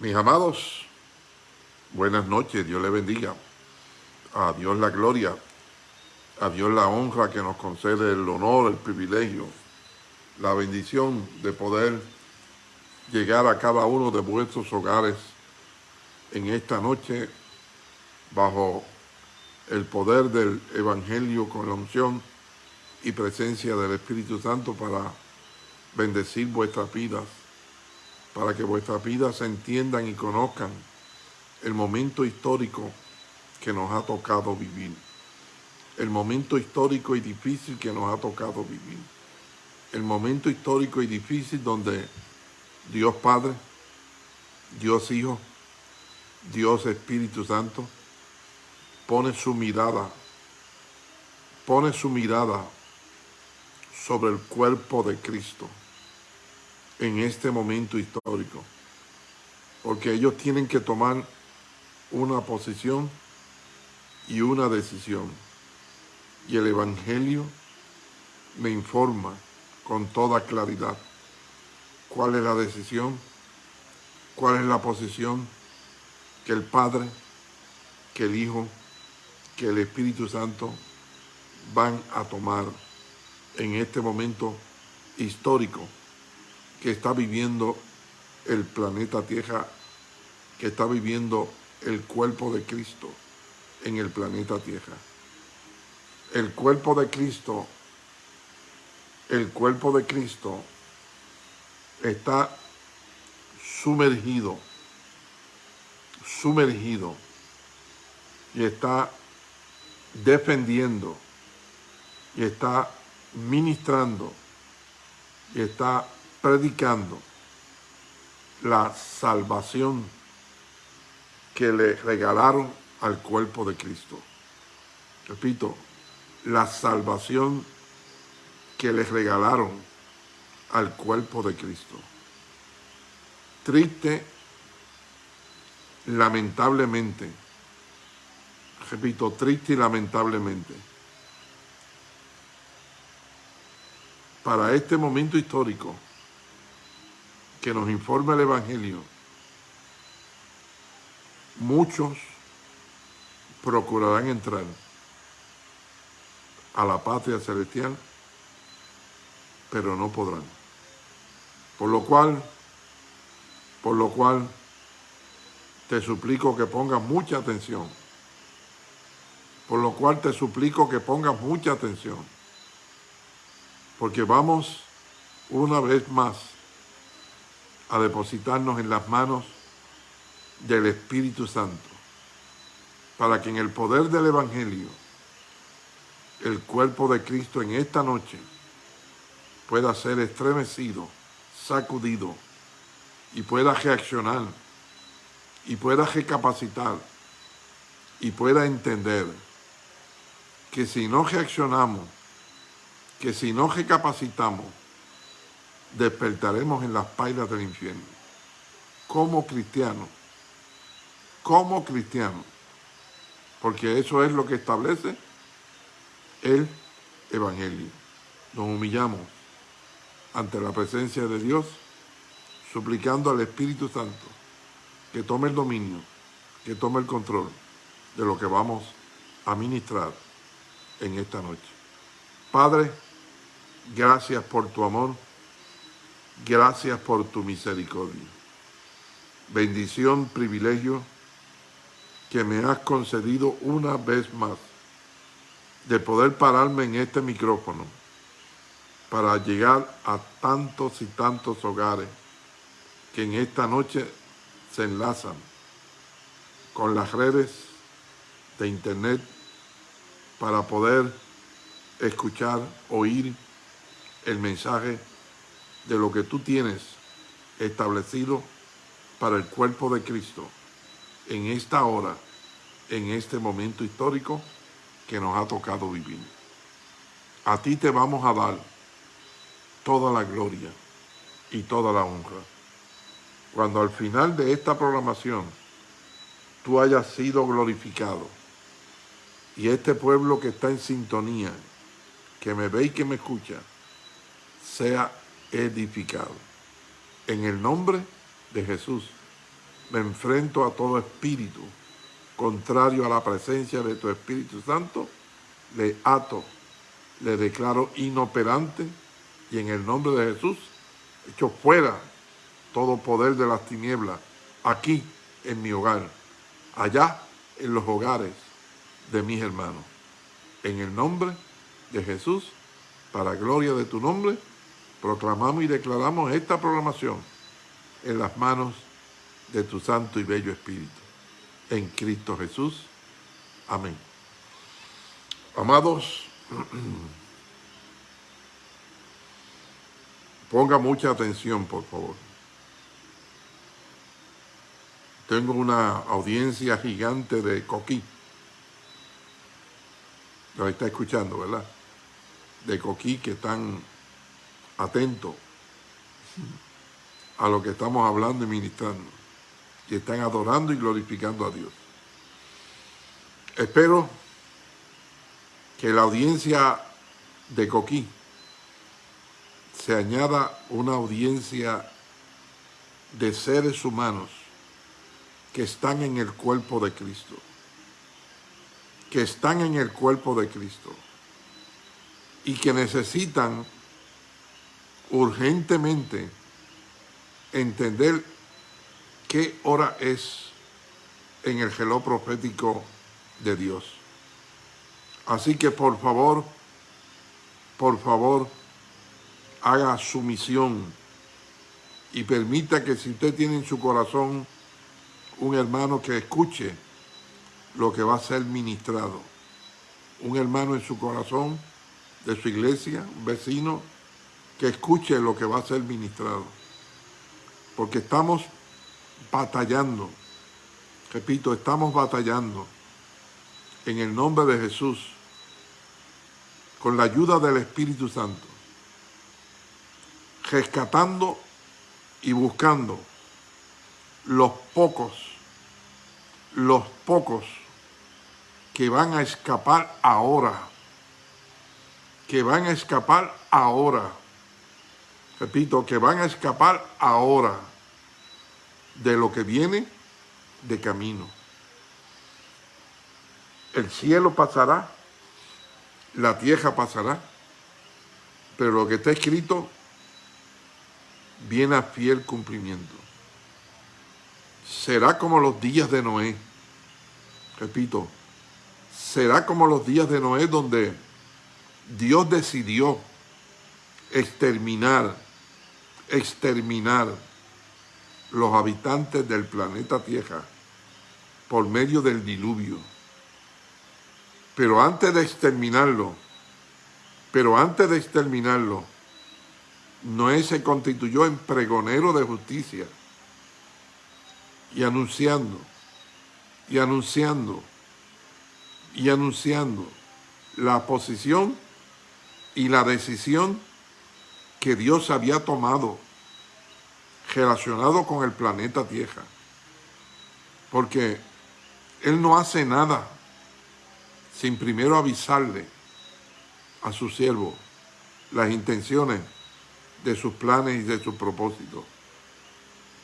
Mis amados, buenas noches, Dios les bendiga. A Dios la gloria, a Dios la honra que nos concede el honor, el privilegio, la bendición de poder llegar a cada uno de vuestros hogares en esta noche bajo el poder del Evangelio con la unción y presencia del Espíritu Santo para bendecir vuestras vidas para que vuestras vidas entiendan y conozcan el momento histórico que nos ha tocado vivir. El momento histórico y difícil que nos ha tocado vivir. El momento histórico y difícil donde Dios Padre, Dios Hijo, Dios Espíritu Santo pone su mirada, pone su mirada sobre el cuerpo de Cristo en este momento histórico. Porque ellos tienen que tomar una posición y una decisión. Y el Evangelio me informa con toda claridad cuál es la decisión, cuál es la posición que el Padre, que el Hijo, que el Espíritu Santo van a tomar en este momento histórico que está viviendo el planeta Tierra, que está viviendo el cuerpo de Cristo en el planeta Tierra. El cuerpo de Cristo, el cuerpo de Cristo está sumergido, sumergido y está defendiendo y está ministrando y está predicando la salvación que le regalaron al cuerpo de Cristo. Repito, la salvación que le regalaron al cuerpo de Cristo. Triste, lamentablemente, repito, triste y lamentablemente, para este momento histórico, que nos informa el Evangelio, muchos procurarán entrar a la patria celestial, pero no podrán. Por lo cual, por lo cual, te suplico que pongas mucha atención. Por lo cual te suplico que pongas mucha atención. Porque vamos una vez más a depositarnos en las manos del Espíritu Santo, para que en el poder del Evangelio, el cuerpo de Cristo en esta noche pueda ser estremecido, sacudido, y pueda reaccionar, y pueda recapacitar, y pueda entender que si no reaccionamos, que si no recapacitamos, despertaremos en las pailas del infierno. Como cristianos, como cristianos, porque eso es lo que establece el Evangelio. Nos humillamos ante la presencia de Dios, suplicando al Espíritu Santo que tome el dominio, que tome el control de lo que vamos a ministrar en esta noche. Padre, gracias por tu amor, Gracias por tu misericordia. Bendición, privilegio que me has concedido una vez más de poder pararme en este micrófono para llegar a tantos y tantos hogares que en esta noche se enlazan con las redes de internet para poder escuchar, oír el mensaje de lo que tú tienes establecido para el cuerpo de Cristo en esta hora, en este momento histórico que nos ha tocado vivir. A ti te vamos a dar toda la gloria y toda la honra. Cuando al final de esta programación tú hayas sido glorificado y este pueblo que está en sintonía, que me ve y que me escucha, sea edificado. En el nombre de Jesús. me enfrento a todo espíritu contrario a la presencia de tu Espíritu Santo, le ato, le declaro inoperante y en el nombre de Jesús, echo fuera todo poder de las tinieblas, aquí en mi hogar, allá en los hogares de mis hermanos. En el nombre de Jesús, para gloria de tu nombre, proclamamos y declaramos esta programación en las manos de tu santo y bello Espíritu en Cristo Jesús. Amén. Amados, ponga mucha atención, por favor. Tengo una audiencia gigante de Coquí. Lo está escuchando, ¿verdad? De Coquí que están atentos a lo que estamos hablando y ministrando que están adorando y glorificando a Dios. Espero que la audiencia de Coquí se añada una audiencia de seres humanos que están en el cuerpo de Cristo, que están en el cuerpo de Cristo y que necesitan urgentemente entender qué hora es en el geló profético de Dios. Así que por favor, por favor, haga su misión y permita que si usted tiene en su corazón un hermano que escuche lo que va a ser ministrado, un hermano en su corazón de su iglesia, un vecino, que escuche lo que va a ser ministrado. Porque estamos batallando. Repito, estamos batallando en el nombre de Jesús, con la ayuda del Espíritu Santo, rescatando y buscando los pocos, los pocos que van a escapar ahora, que van a escapar ahora, repito, que van a escapar ahora de lo que viene de camino. El cielo pasará, la tierra pasará, pero lo que está escrito viene a fiel cumplimiento. Será como los días de Noé. Repito, será como los días de Noé donde Dios decidió exterminar, exterminar los habitantes del planeta Tierra por medio del diluvio. Pero antes de exterminarlo, pero antes de exterminarlo, Noé se constituyó en pregonero de justicia y anunciando, y anunciando, y anunciando la posición y la decisión que Dios había tomado relacionado con el planeta Tierra. Porque Él no hace nada sin primero avisarle a su siervo las intenciones de sus planes y de sus propósitos.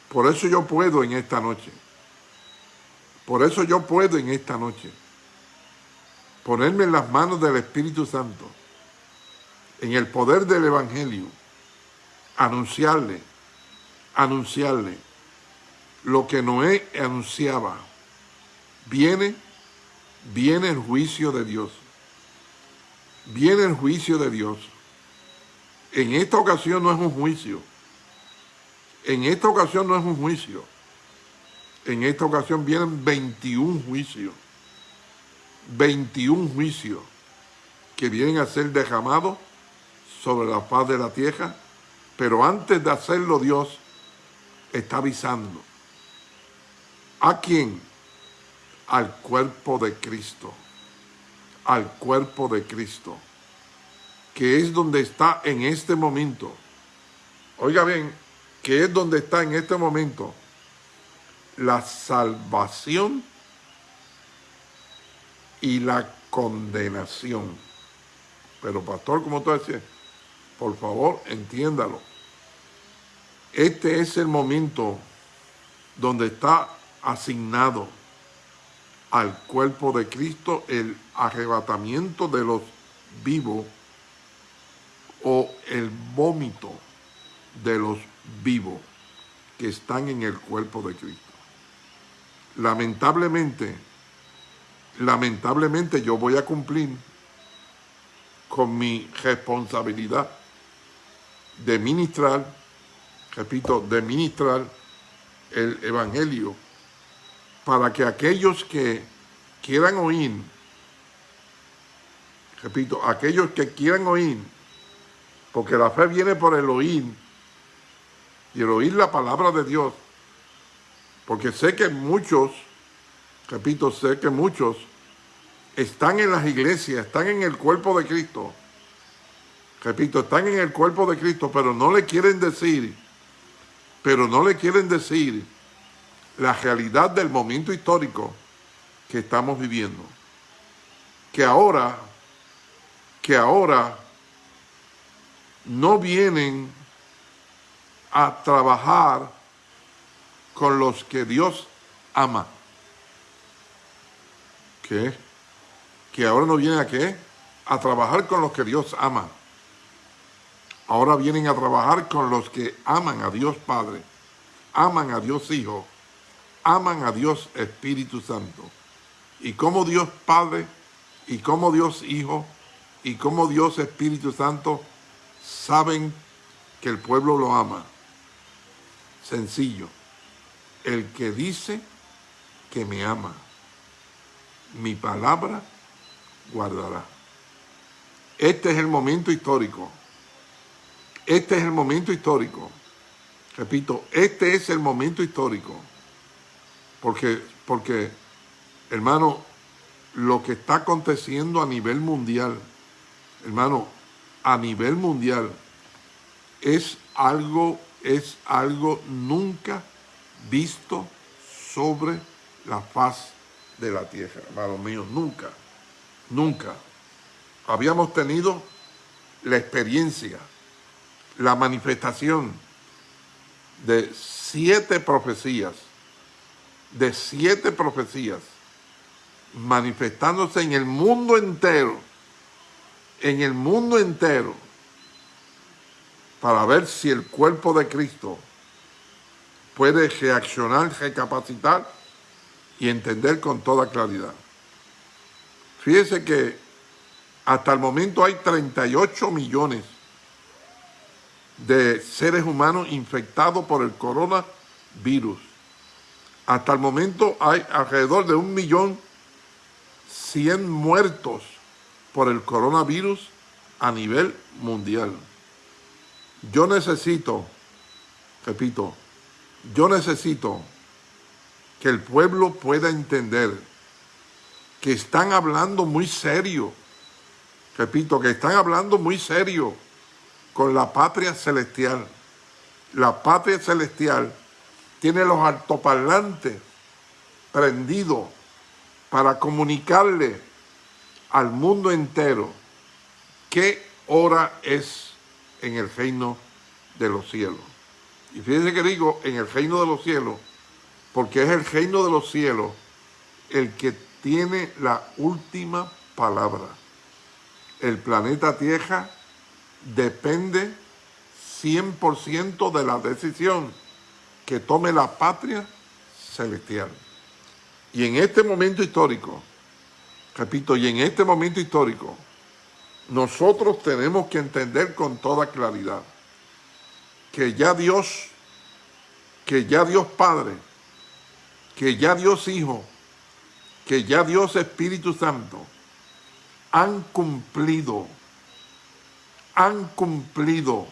Por eso yo puedo en esta noche. Por eso yo puedo en esta noche ponerme en las manos del Espíritu Santo, en el poder del Evangelio, anunciarle anunciarle lo que Noé anunciaba. Viene, viene el juicio de Dios. Viene el juicio de Dios. En esta ocasión no es un juicio. En esta ocasión no es un juicio. En esta ocasión vienen 21 juicios. 21 juicios que vienen a ser derramados sobre la faz de la tierra. Pero antes de hacerlo Dios está avisando. ¿A quién? Al cuerpo de Cristo. Al cuerpo de Cristo. Que es donde está en este momento. Oiga bien, que es donde está en este momento la salvación y la condenación. Pero pastor, como tú decías, por favor, entiéndalo. Este es el momento donde está asignado al cuerpo de Cristo el arrebatamiento de los vivos o el vómito de los vivos que están en el cuerpo de Cristo. Lamentablemente, lamentablemente yo voy a cumplir con mi responsabilidad de ministrar, repito, de ministrar el Evangelio para que aquellos que quieran oír, repito, aquellos que quieran oír, porque la fe viene por el oír, y el oír la palabra de Dios, porque sé que muchos, repito, sé que muchos están en las iglesias, están en el cuerpo de Cristo, repito, están en el cuerpo de Cristo, pero no le quieren decir, pero no le quieren decir la realidad del momento histórico que estamos viviendo. Que ahora, que ahora no vienen a trabajar con los que Dios ama. ¿Qué? Que ahora no vienen a qué? A trabajar con los que Dios ama. Ahora vienen a trabajar con los que aman a Dios Padre, aman a Dios Hijo, aman a Dios Espíritu Santo. Y como Dios Padre, y como Dios Hijo, y como Dios Espíritu Santo saben que el pueblo lo ama. Sencillo. El que dice que me ama, mi palabra guardará. Este es el momento histórico. Este es el momento histórico. Repito, este es el momento histórico porque, porque, hermano, lo que está aconteciendo a nivel mundial, hermano, a nivel mundial, es algo, es algo nunca visto sobre la faz de la tierra, hermano mío, nunca, nunca. Habíamos tenido la experiencia, la manifestación de siete profecías de siete profecías manifestándose en el mundo entero, en el mundo entero, para ver si el cuerpo de Cristo puede reaccionar, recapacitar y entender con toda claridad. Fíjese que hasta el momento hay 38 millones de seres humanos infectados por el coronavirus. Hasta el momento hay alrededor de un millón cien muertos por el coronavirus a nivel mundial. Yo necesito, repito, yo necesito que el pueblo pueda entender que están hablando muy serio, repito, que están hablando muy serio con la patria celestial. La patria celestial tiene los altoparlantes prendidos para comunicarle al mundo entero qué hora es en el reino de los cielos. Y fíjense que digo en el reino de los cielos, porque es el reino de los cielos el que tiene la última palabra. El planeta Tierra depende 100% de la decisión que tome la patria celestial. Y en este momento histórico, repito, y en este momento histórico, nosotros tenemos que entender con toda claridad que ya Dios, que ya Dios Padre, que ya Dios Hijo, que ya Dios Espíritu Santo han cumplido, han cumplido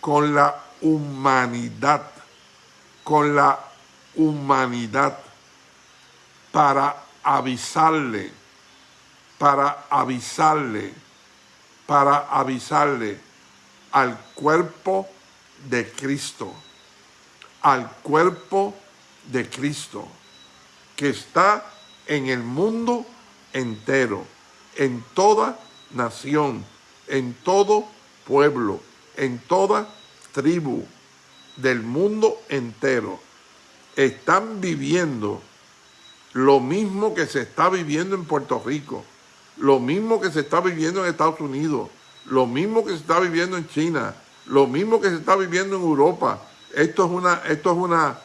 con la humanidad con la humanidad para avisarle, para avisarle, para avisarle al cuerpo de Cristo, al cuerpo de Cristo, que está en el mundo entero, en toda nación, en todo pueblo, en toda tribu, del mundo entero, están viviendo lo mismo que se está viviendo en Puerto Rico, lo mismo que se está viviendo en Estados Unidos, lo mismo que se está viviendo en China, lo mismo que se está viviendo en Europa. Esto es una, esto es una,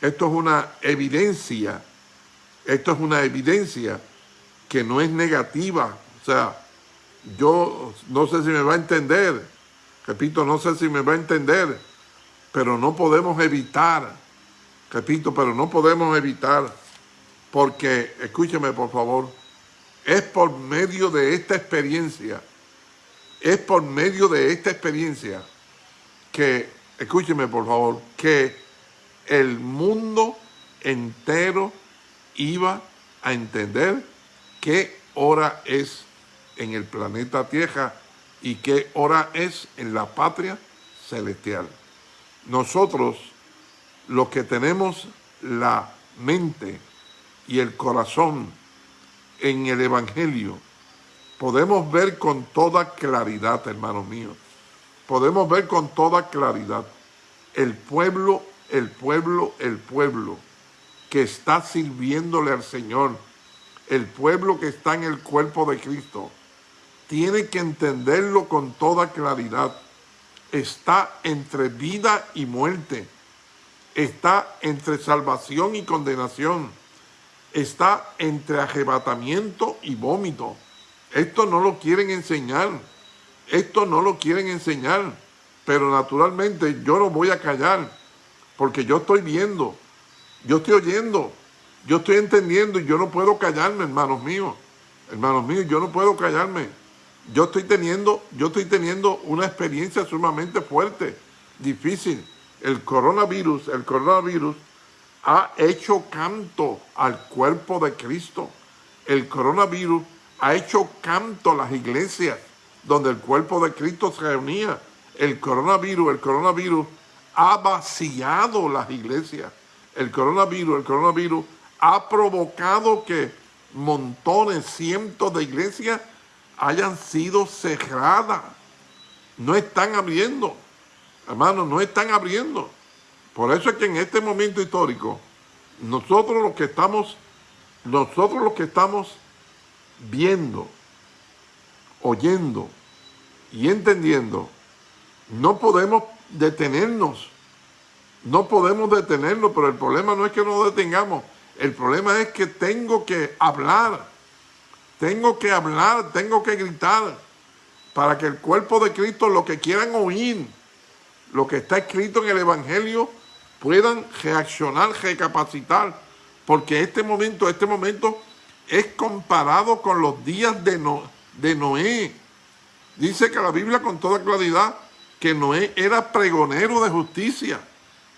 esto es una evidencia, esto es una evidencia que no es negativa. O sea, yo no sé si me va a entender, repito, no sé si me va a entender, pero no podemos evitar, repito, pero no podemos evitar, porque, escúcheme por favor, es por medio de esta experiencia, es por medio de esta experiencia que, escúcheme por favor, que el mundo entero iba a entender qué hora es en el planeta Tierra y qué hora es en la patria celestial. Nosotros, los que tenemos la mente y el corazón en el Evangelio, podemos ver con toda claridad, hermanos míos, podemos ver con toda claridad el pueblo, el pueblo, el pueblo que está sirviéndole al Señor, el pueblo que está en el cuerpo de Cristo, tiene que entenderlo con toda claridad. Está entre vida y muerte. Está entre salvación y condenación. Está entre arrebatamiento y vómito. Esto no lo quieren enseñar. Esto no lo quieren enseñar. Pero naturalmente yo no voy a callar. Porque yo estoy viendo. Yo estoy oyendo. Yo estoy entendiendo y yo no puedo callarme, hermanos míos. Hermanos míos, yo no puedo callarme yo estoy teniendo, yo estoy teniendo una experiencia sumamente fuerte, difícil. El coronavirus, el coronavirus ha hecho canto al cuerpo de Cristo. El coronavirus ha hecho canto a las iglesias donde el cuerpo de Cristo se reunía. El coronavirus, el coronavirus ha vaciado las iglesias. El coronavirus, el coronavirus ha provocado que montones, cientos de iglesias hayan sido cerradas. No están abriendo. Hermanos, no están abriendo. Por eso es que en este momento histórico, nosotros los que estamos, nosotros los que estamos viendo, oyendo y entendiendo, no podemos detenernos. No podemos detenernos, pero el problema no es que nos detengamos. El problema es que tengo que hablar tengo que hablar, tengo que gritar para que el cuerpo de Cristo, lo que quieran oír, lo que está escrito en el Evangelio, puedan reaccionar, recapacitar. Porque este momento, este momento es comparado con los días de, de Noé. Dice que la Biblia con toda claridad que Noé era pregonero de justicia.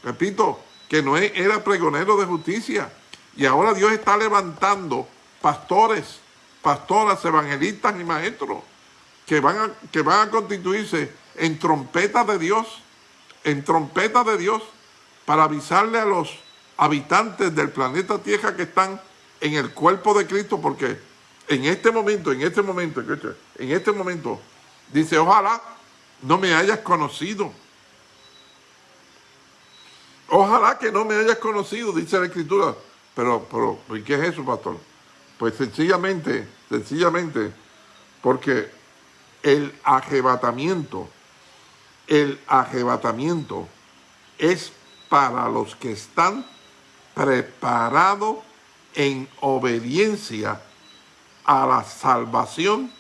Repito, que Noé era pregonero de justicia. Y ahora Dios está levantando pastores, pastoras, evangelistas y maestros que van a, que van a constituirse en trompetas de Dios, en trompetas de Dios, para avisarle a los habitantes del planeta Tierra que están en el cuerpo de Cristo, porque en este momento, en este momento, en este momento, dice, ojalá no me hayas conocido. Ojalá que no me hayas conocido, dice la Escritura. Pero, pero, ¿y qué es eso, pastor? Pues sencillamente, sencillamente, porque el arrebatamiento, el arrebatamiento es para los que están preparados en obediencia a la salvación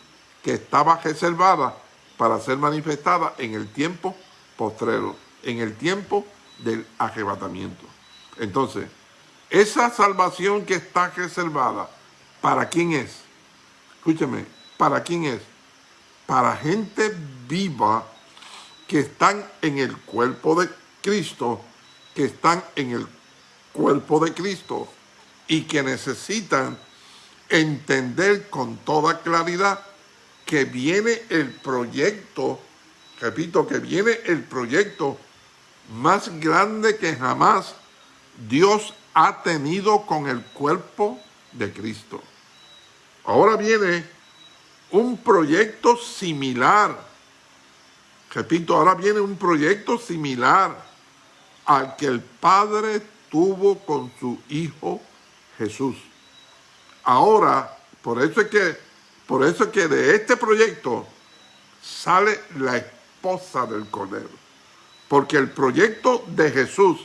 que estaba reservada para ser manifestada en el tiempo postrero, en el tiempo del arrebatamiento. Entonces, esa salvación que está reservada ¿Para quién es? Escúcheme, ¿para quién es? Para gente viva que están en el cuerpo de Cristo, que están en el cuerpo de Cristo y que necesitan entender con toda claridad que viene el proyecto, repito, que viene el proyecto más grande que jamás Dios ha tenido con el cuerpo de Cristo. Ahora viene un proyecto similar. Repito, ahora viene un proyecto similar al que el Padre tuvo con su Hijo Jesús. Ahora, por eso es que, por eso es que de este proyecto sale la esposa del Cordero. Porque el proyecto de Jesús,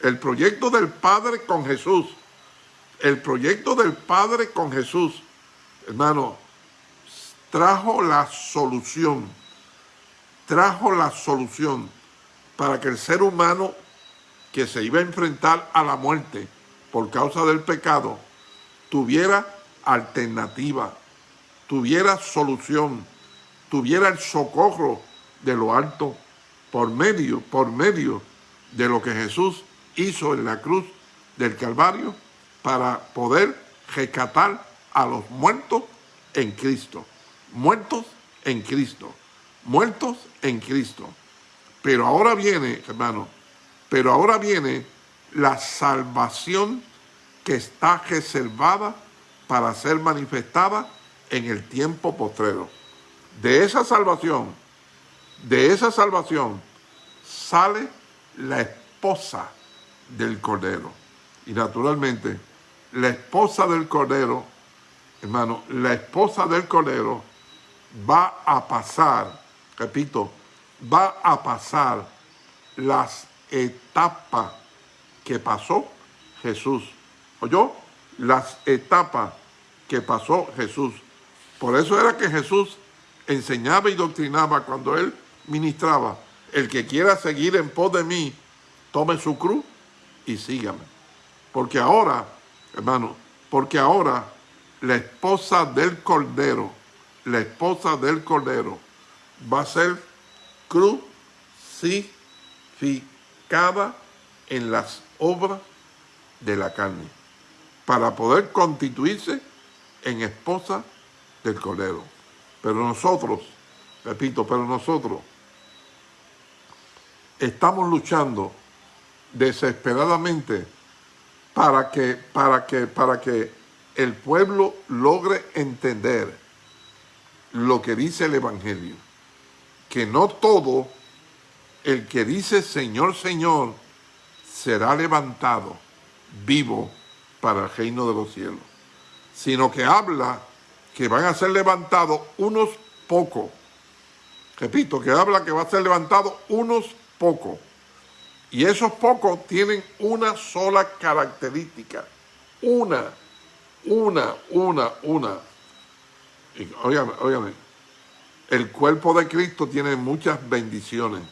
el proyecto del Padre con Jesús, el proyecto del Padre con Jesús, hermano, trajo la solución, trajo la solución para que el ser humano que se iba a enfrentar a la muerte por causa del pecado, tuviera alternativa, tuviera solución, tuviera el socorro de lo alto por medio, por medio de lo que Jesús hizo en la cruz del Calvario para poder rescatar a los muertos en Cristo. Muertos en Cristo. Muertos en Cristo. Pero ahora viene, hermano, pero ahora viene la salvación que está reservada para ser manifestada en el tiempo postrero. De esa salvación de esa salvación sale la esposa del Cordero. Y naturalmente, la esposa del Cordero, hermano, la esposa del Cordero va a pasar, repito, va a pasar las etapas que pasó Jesús. ¿Oyó? Las etapas que pasó Jesús. Por eso era que Jesús enseñaba y doctrinaba cuando él ministraba, el que quiera seguir en pos de mí, tome su cruz y sígame. Porque ahora, hermano, porque ahora la esposa del Cordero, la esposa del Cordero va a ser crucificada en las obras de la carne para poder constituirse en esposa del Cordero. Pero nosotros, repito, pero nosotros estamos luchando desesperadamente para que, para que, para que el pueblo logre entender lo que dice el Evangelio. Que no todo el que dice Señor, Señor, será levantado vivo para el reino de los cielos, sino que habla que van a ser levantados unos pocos. Repito, que habla que va a ser levantado unos pocos. Y esos pocos tienen una sola característica. Una, una, una, una. óigame, óigame. El cuerpo de Cristo tiene muchas bendiciones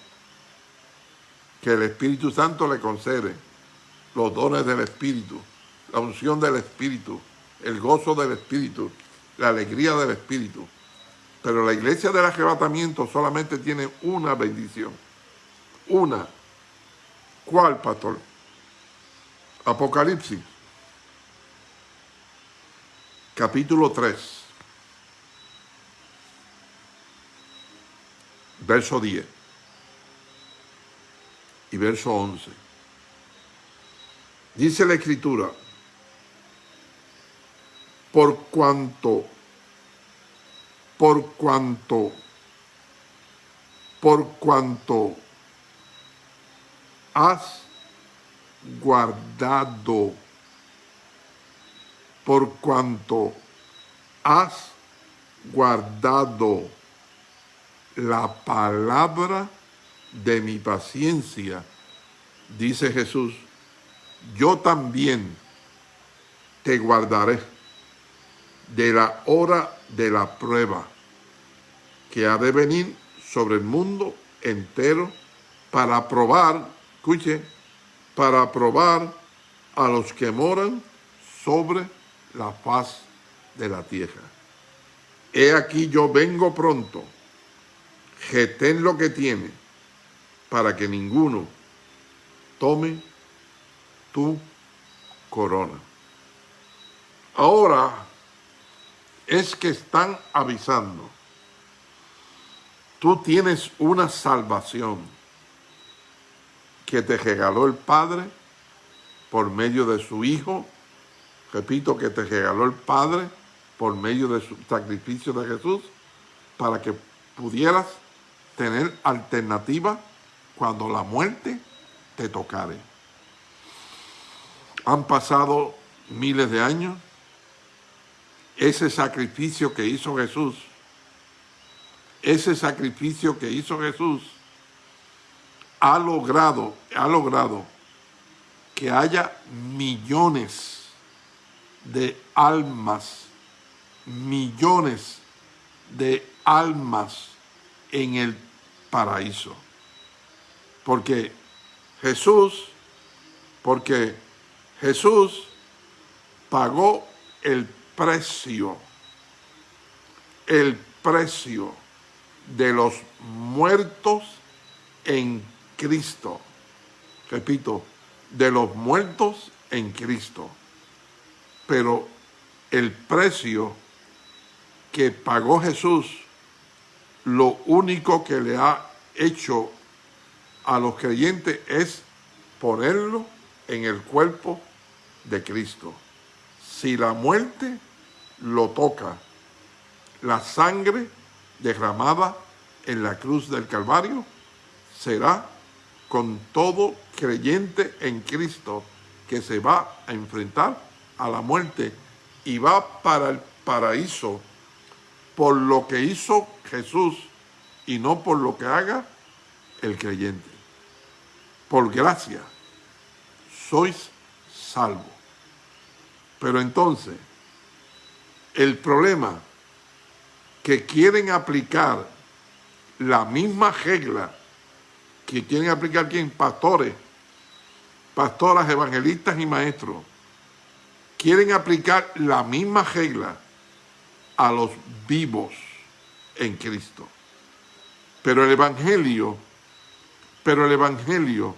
que el Espíritu Santo le concede. Los dones del Espíritu, la unción del Espíritu, el gozo del Espíritu, la alegría del Espíritu. Pero la iglesia del arrebatamiento solamente tiene una bendición una. ¿Cuál, pastor? Apocalipsis, capítulo 3, verso 10 y verso 11. Dice la Escritura, por cuanto, por cuanto, por cuanto has guardado, por cuanto has guardado la palabra de mi paciencia, dice Jesús, yo también te guardaré de la hora de la prueba que ha de venir sobre el mundo entero para probar escuche, para probar a los que moran sobre la faz de la tierra. He aquí yo vengo pronto, ten lo que tiene, para que ninguno tome tu corona. Ahora es que están avisando. Tú tienes una salvación que te regaló el Padre por medio de su Hijo. Repito, que te regaló el Padre por medio de su sacrificio de Jesús para que pudieras tener alternativa cuando la muerte te tocare. Han pasado miles de años. Ese sacrificio que hizo Jesús, ese sacrificio que hizo Jesús, ha logrado, ha logrado que haya millones de almas, millones de almas en el paraíso. Porque Jesús, porque Jesús pagó el precio, el precio de los muertos en Cristo. Repito, de los muertos en Cristo. Pero el precio que pagó Jesús, lo único que le ha hecho a los creyentes es ponerlo en el cuerpo de Cristo. Si la muerte lo toca, la sangre derramada en la cruz del Calvario será con todo creyente en Cristo que se va a enfrentar a la muerte y va para el paraíso por lo que hizo Jesús y no por lo que haga el creyente. Por gracia sois salvos. Pero entonces, el problema que quieren aplicar la misma regla que quieren aplicar quien pastores, pastoras, evangelistas y maestros, quieren aplicar la misma regla a los vivos en Cristo. Pero el Evangelio, pero el Evangelio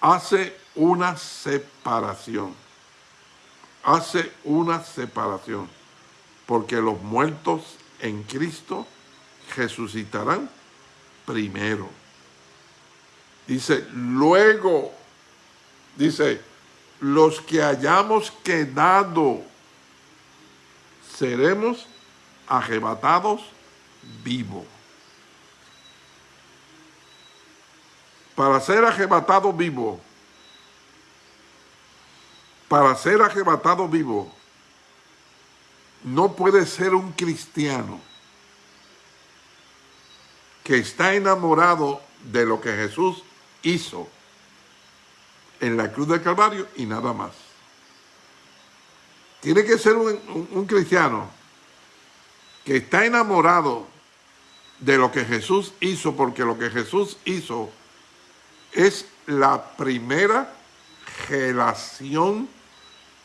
hace una separación. Hace una separación. Porque los muertos en Cristo resucitarán primero. Dice, luego, dice, los que hayamos quedado seremos arrebatados vivos. Para ser arrebatado vivo, para ser arrebatado vivo, no puede ser un cristiano que está enamorado de lo que Jesús hizo en la cruz del Calvario y nada más. Tiene que ser un, cristiano que está enamorado de lo que Jesús hizo, porque lo que Jesús hizo es la primera relación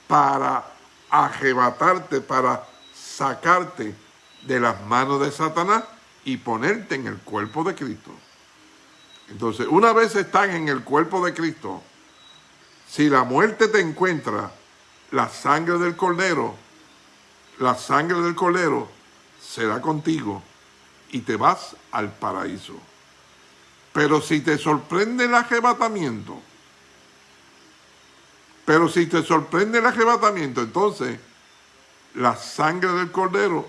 para arrebatarte, para sacarte de las manos de Satanás y ponerte en el cuerpo de Cristo. Entonces, una vez están en el cuerpo de Cristo, si la muerte te encuentra, la sangre del cordero, la sangre del cordero será contigo y te vas al paraíso. Pero si te sorprende el arrebatamiento, pero si te sorprende el arrebatamiento, entonces la sangre del cordero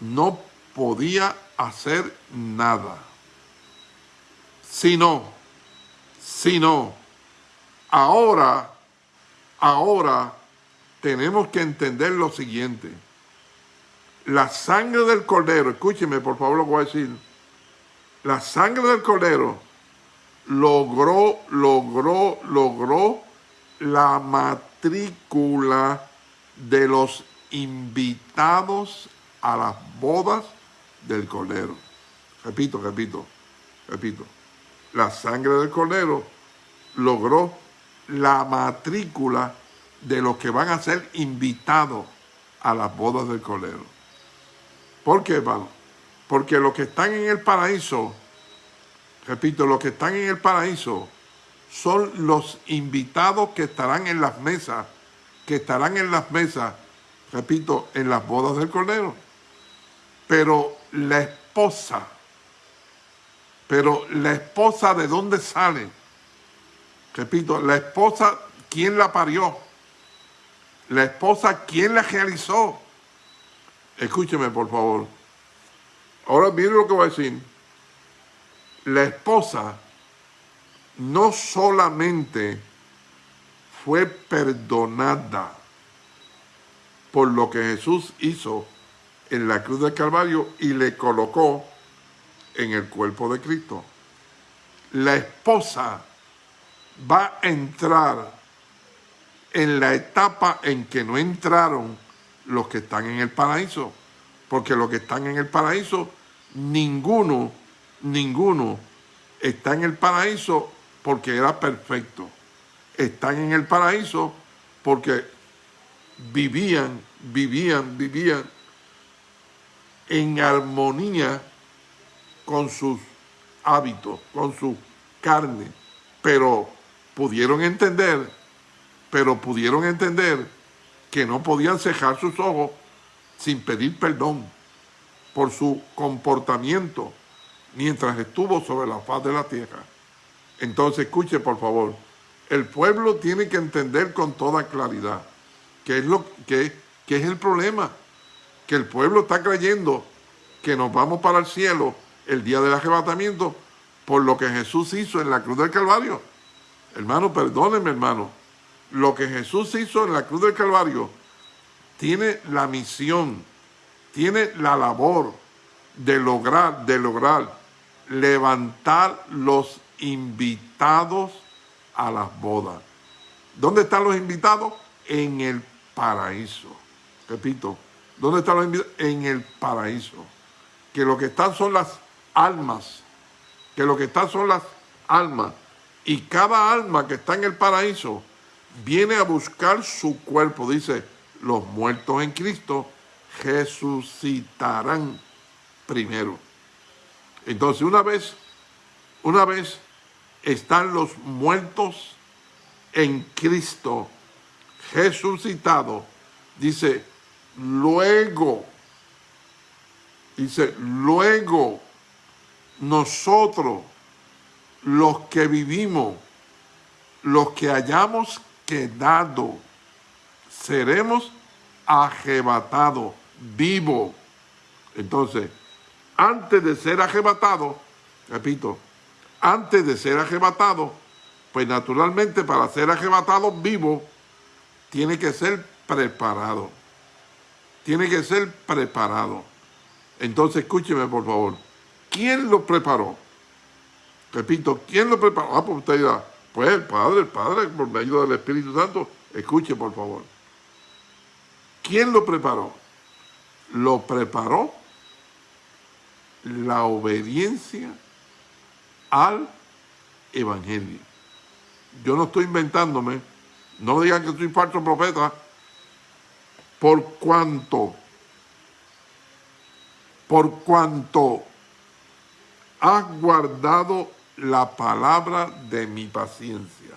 no podía hacer nada. Si no, si no, ahora Ahora tenemos que entender lo siguiente. La sangre del cordero, escúcheme por favor lo voy a decir. La sangre del cordero logró, logró, logró la matrícula de los invitados a las bodas del cordero. Repito, repito, repito. La sangre del cordero logró la matrícula de los que van a ser invitados a las bodas del Cordero. ¿Por qué, hermano? Porque los que están en el paraíso, repito, los que están en el paraíso son los invitados que estarán en las mesas, que estarán en las mesas, repito, en las bodas del Cordero. Pero la esposa, pero la esposa de dónde sale? Repito, la esposa, ¿quién la parió? La esposa, ¿quién la realizó? Escúcheme, por favor. Ahora miren lo que voy a decir. La esposa no solamente fue perdonada por lo que Jesús hizo en la cruz del Calvario y le colocó en el cuerpo de Cristo. La esposa va a entrar en la etapa en que no entraron los que están en el paraíso. Porque los que están en el paraíso, ninguno, ninguno está en el paraíso porque era perfecto. Están en el paraíso porque vivían, vivían, vivían en armonía con sus hábitos, con su carne, pero pudieron entender, pero pudieron entender que no podían cejar sus ojos sin pedir perdón por su comportamiento mientras estuvo sobre la faz de la tierra. Entonces, escuche por favor, el pueblo tiene que entender con toda claridad qué es, lo, que, qué es el problema que el pueblo está creyendo que nos vamos para el cielo el día del arrebatamiento por lo que Jesús hizo en la cruz del Calvario. Hermano, perdónenme, hermano. Lo que Jesús hizo en la cruz del Calvario tiene la misión, tiene la labor de lograr, de lograr levantar los invitados a las bodas. ¿Dónde están los invitados? En el paraíso. Repito, ¿Dónde están los invitados? En el paraíso. Que lo que están son las almas. Que lo que están son las almas. Y cada alma que está en el paraíso viene a buscar su cuerpo. Dice, los muertos en Cristo resucitarán primero. Entonces, una vez, una vez están los muertos en Cristo resucitados, dice, Luego, dice, luego nosotros, los que vivimos, los que hayamos quedado, seremos arrebatados, vivos. Entonces, antes de ser arrebatado, repito, antes de ser arrebatado, pues naturalmente para ser arrebatado vivo, tiene que ser preparado tiene que ser preparado. Entonces, escúcheme, por favor. ¿Quién lo preparó? Repito, ¿quién lo preparó? Ah, pues usted pues el Padre, el Padre, por medio del Espíritu Santo. Escuche, por favor. ¿Quién lo preparó? Lo preparó la obediencia al Evangelio. Yo no estoy inventándome, no digan que soy falso profeta, por cuanto, por cuanto has guardado la palabra de mi paciencia,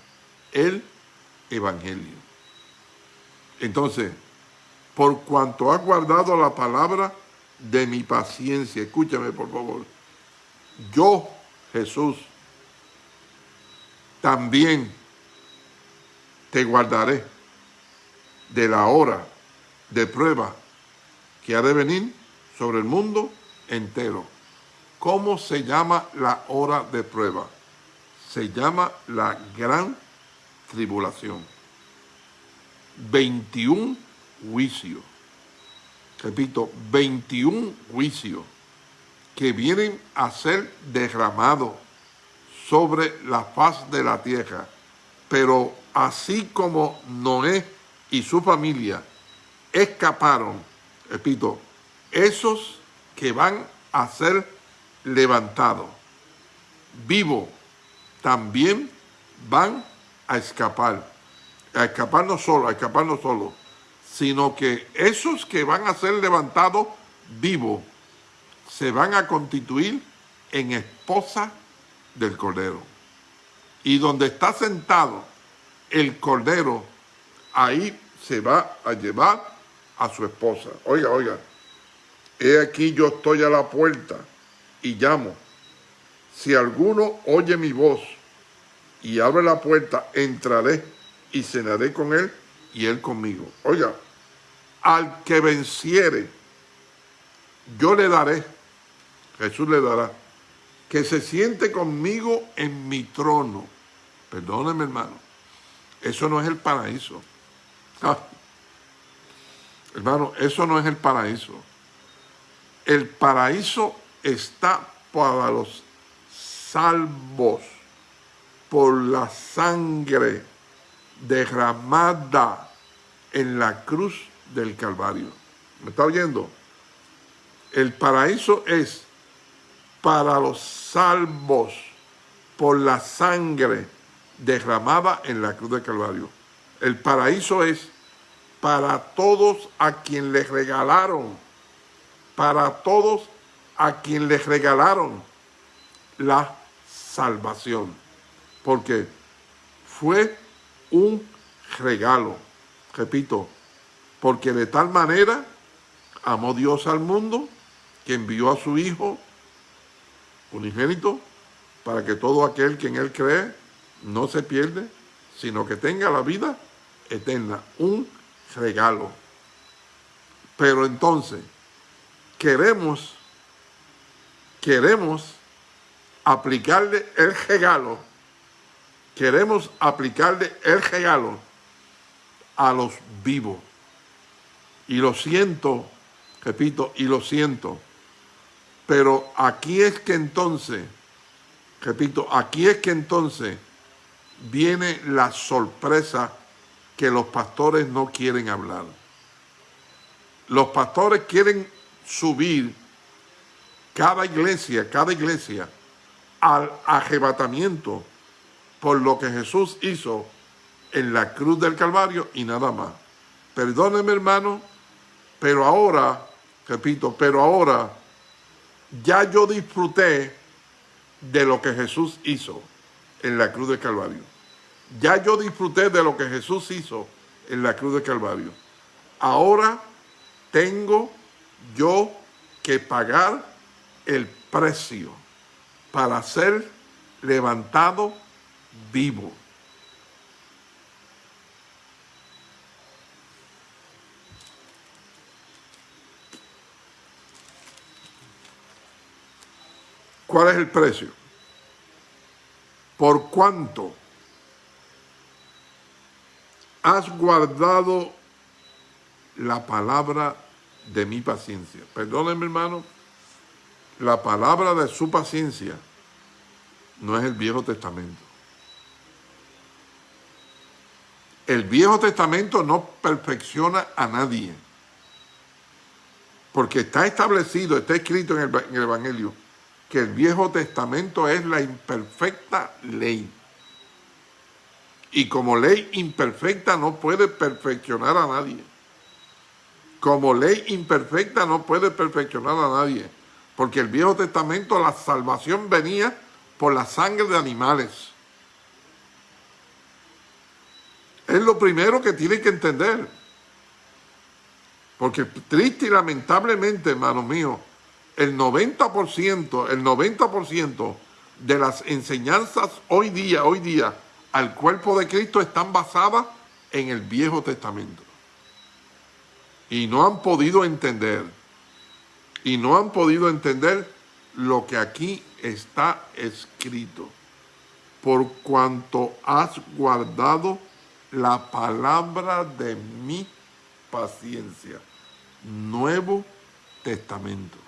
el Evangelio. Entonces, por cuanto has guardado la palabra de mi paciencia, escúchame por favor, yo, Jesús, también te guardaré de la hora de prueba que ha de venir sobre el mundo entero. ¿Cómo se llama la hora de prueba? Se llama la gran tribulación. 21 juicios. Repito, 21 juicios que vienen a ser derramados sobre la faz de la tierra. Pero así como Noé y su familia escaparon, repito, esos que van a ser levantados vivos también van a escapar. A escapar no solo, a escapar no solo, sino que esos que van a ser levantados vivos se van a constituir en esposa del Cordero. Y donde está sentado el Cordero, ahí se va a llevar a su esposa. Oiga, oiga, he aquí yo estoy a la puerta y llamo. Si alguno oye mi voz y abre la puerta, entraré y cenaré con él y él conmigo. Oiga, al que venciere, yo le daré, Jesús le dará, que se siente conmigo en mi trono. Perdóneme, hermano. Eso no es el paraíso. Ah. Hermano, eso no es el paraíso. El paraíso está para los salvos por la sangre derramada en la cruz del Calvario. ¿Me está oyendo? El paraíso es para los salvos por la sangre derramada en la cruz del Calvario. El paraíso es para todos a quien les regalaron, para todos a quien les regalaron la salvación. Porque fue un regalo, repito, porque de tal manera amó Dios al mundo que envió a su Hijo unigénito para que todo aquel que en Él cree no se pierde, sino que tenga la vida eterna, un regalo. Pero entonces, queremos, queremos aplicarle el regalo, queremos aplicarle el regalo a los vivos. Y lo siento, repito, y lo siento, pero aquí es que entonces, repito, aquí es que entonces viene la sorpresa que los pastores no quieren hablar. Los pastores quieren subir cada iglesia, cada iglesia, al arrebatamiento por lo que Jesús hizo en la cruz del Calvario y nada más. Perdóneme hermano, pero ahora, repito, pero ahora ya yo disfruté de lo que Jesús hizo en la cruz del Calvario. Ya yo disfruté de lo que Jesús hizo en la cruz del Calvario. Ahora tengo yo que pagar el precio para ser levantado vivo. ¿Cuál es el precio? ¿Por cuánto has guardado la palabra de mi paciencia? Perdónenme, hermano, la palabra de su paciencia no es el Viejo Testamento. El Viejo Testamento no perfecciona a nadie. Porque está establecido, está escrito en el, en el Evangelio, que el Viejo Testamento es la imperfecta ley. Y como ley imperfecta no puede perfeccionar a nadie. Como ley imperfecta no puede perfeccionar a nadie. Porque el Viejo Testamento, la salvación venía por la sangre de animales. Es lo primero que tiene que entender. Porque triste y lamentablemente, hermano mío, el 90%, el 90% de las enseñanzas hoy día, hoy día, al cuerpo de Cristo están basadas en el Viejo Testamento. Y no han podido entender, y no han podido entender lo que aquí está escrito. Por cuanto has guardado la palabra de mi paciencia. Nuevo Testamento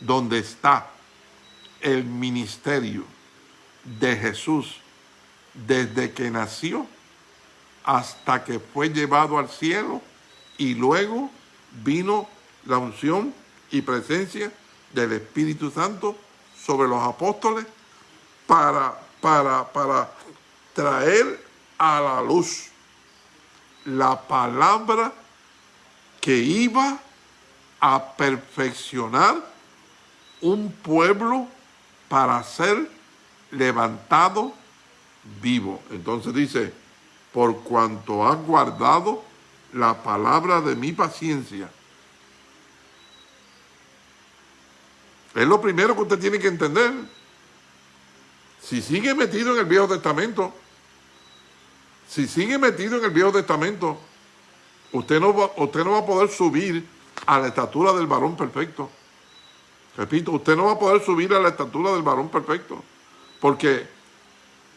donde está el ministerio de Jesús desde que nació hasta que fue llevado al cielo y luego vino la unción y presencia del Espíritu Santo sobre los apóstoles para, para, para traer a la luz la palabra que iba a perfeccionar un pueblo para ser levantado vivo. Entonces dice, por cuanto has guardado la palabra de mi paciencia. Es lo primero que usted tiene que entender. Si sigue metido en el Viejo Testamento, si sigue metido en el Viejo Testamento, usted no va, usted no va a poder subir a la estatura del varón perfecto. Repito, usted no va a poder subir a la estatura del varón perfecto, porque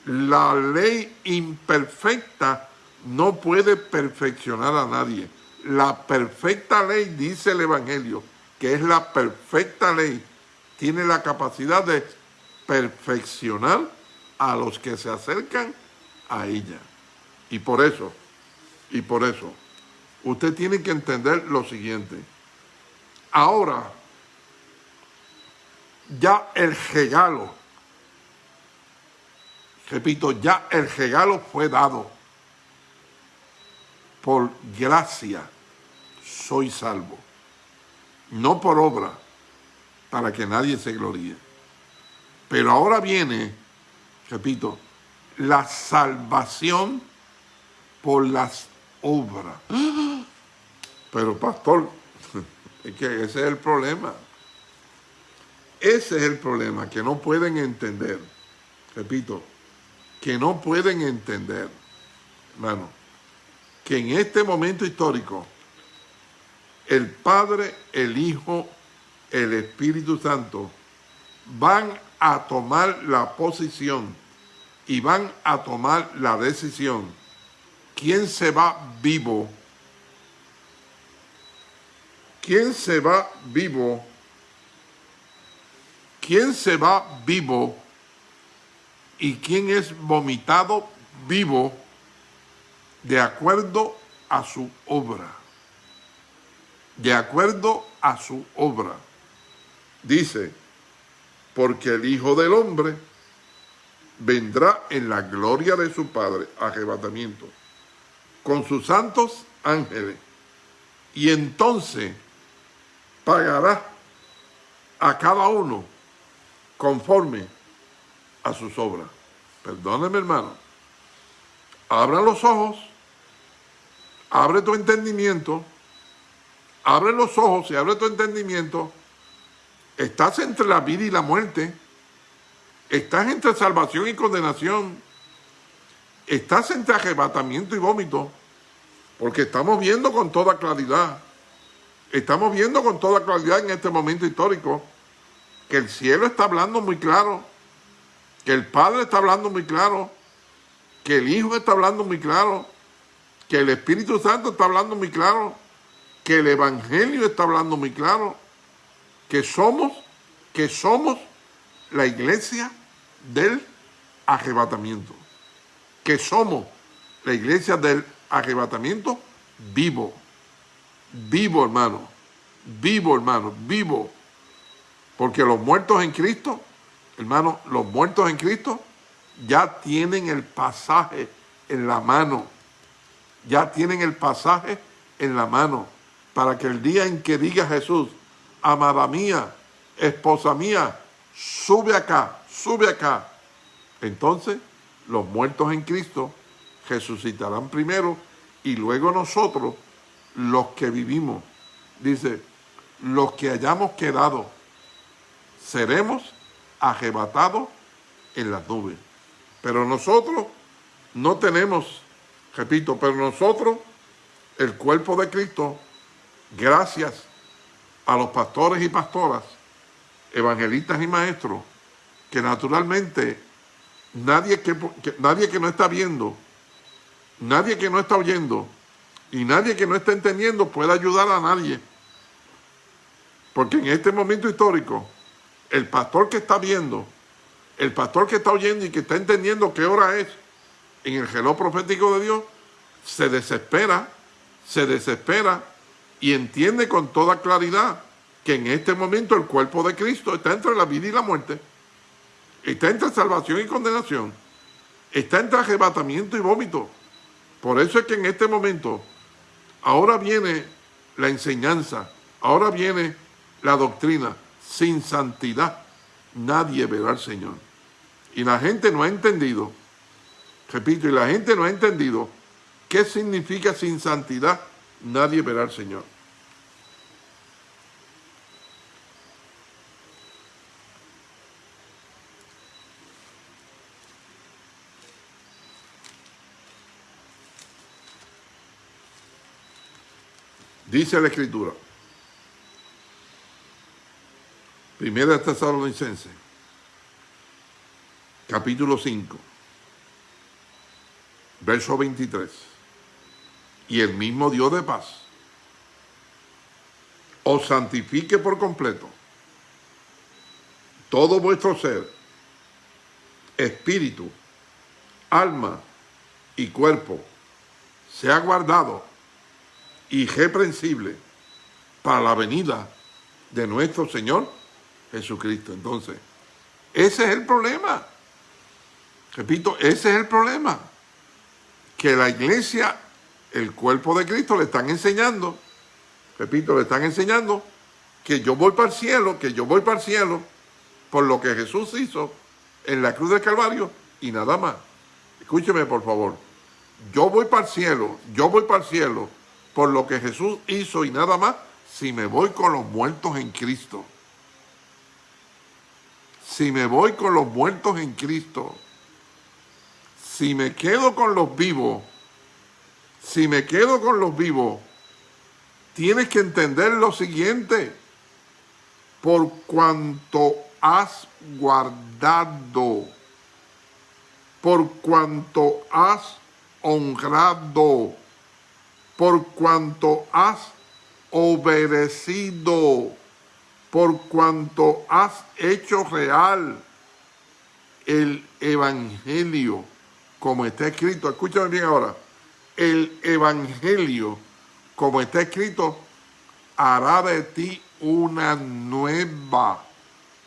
La ley imperfecta no puede perfeccionar a nadie. La perfecta ley, dice el Evangelio, que es la perfecta ley, tiene la capacidad de perfeccionar a los que se acercan a ella. Y por eso, y por eso, usted tiene que entender lo siguiente. Ahora, ya el regalo, repito, ya el regalo fue dado. Por gracia soy salvo, no por obra, para que nadie se gloríe. Pero ahora viene, repito, la salvación por las obras. Pero pastor, es que ese es el problema. Ese es el problema, que no pueden entender. Repito, que no pueden entender, hermano, que en este momento histórico, el Padre, el Hijo, el Espíritu Santo van a tomar la posición y van a tomar la decisión. ¿Quién se va vivo? ¿Quién se va vivo? ¿Quién se va vivo? ¿Y quién es vomitado vivo de acuerdo a su obra? De acuerdo a su obra. Dice, porque el Hijo del Hombre vendrá en la gloria de su Padre, arrebatamiento, con sus santos ángeles, y entonces pagará a cada uno conforme a sus obras. Perdóneme, hermano. Abra los ojos, abre tu entendimiento, abre los ojos y abre tu entendimiento. Estás entre la vida y la muerte. Estás entre salvación y condenación. Estás entre arrebatamiento y vómito. Porque estamos viendo con toda claridad. Estamos viendo con toda claridad en este momento histórico que el cielo está hablando muy claro, que el Padre está hablando muy claro, que el Hijo está hablando muy claro, que el Espíritu Santo está hablando muy claro, que el Evangelio está hablando muy claro, que somos, que somos la iglesia del arrebatamiento. Que somos la iglesia del arrebatamiento vivo. Vivo, hermano. Vivo, hermano. Vivo. Porque los muertos en Cristo, hermano, los muertos en Cristo ya tienen el pasaje en la mano. Ya tienen el pasaje en la mano. Para que el día en que diga Jesús, amada mía, esposa mía, sube acá, sube acá. Entonces, los muertos en Cristo resucitarán primero y luego nosotros, los que vivimos, dice, los que hayamos quedado, seremos arrebatados en las nubes. Pero nosotros no tenemos, repito, pero nosotros, el cuerpo de Cristo, gracias a los pastores y pastoras, evangelistas y maestros, que naturalmente nadie que, nadie que no está viendo, nadie que no está oyendo y nadie que no está entendiendo puede ayudar a nadie. Porque en este momento histórico, el pastor que está viendo, el pastor que está oyendo y que está entendiendo qué hora es en el reloj profético de Dios, se desespera, se desespera y entiende con toda claridad que en este momento el cuerpo de Cristo está entre la vida y la muerte, está entre salvación y condenación, está entre arrebatamiento y vómito. Por eso es que en este momento, ahora viene la enseñanza, ahora viene la doctrina, sin santidad nadie verá al Señor. Y la gente no ha entendido, repito, y la gente no ha entendido qué significa sin santidad nadie verá al Señor. Dice la Escritura, Primera Tesalonicense, capítulo 5, verso 23. Y el mismo Dios de paz os santifique por completo todo vuestro ser, espíritu, alma y cuerpo, sea guardado y reprensible para la venida de nuestro Señor Jesucristo. Entonces, ese es el problema. Repito, ese es el problema. Que la iglesia, el cuerpo de Cristo, le están enseñando, repito, le están enseñando que yo voy para el cielo, que yo voy para el cielo por lo que Jesús hizo en la cruz del Calvario y nada más. Escúcheme, por favor. Yo voy para el cielo, yo voy para el cielo por lo que Jesús hizo y nada más si me voy con los muertos en Cristo. Si me voy con los muertos en Cristo. Si me quedo con los vivos, si me quedo con los vivos, tienes que entender lo siguiente. Por cuanto has guardado, por cuanto has honrado, por cuanto has obedecido, por cuanto has hecho real el evangelio, como está escrito, escúchame bien ahora, el evangelio, como está escrito, hará de ti una nueva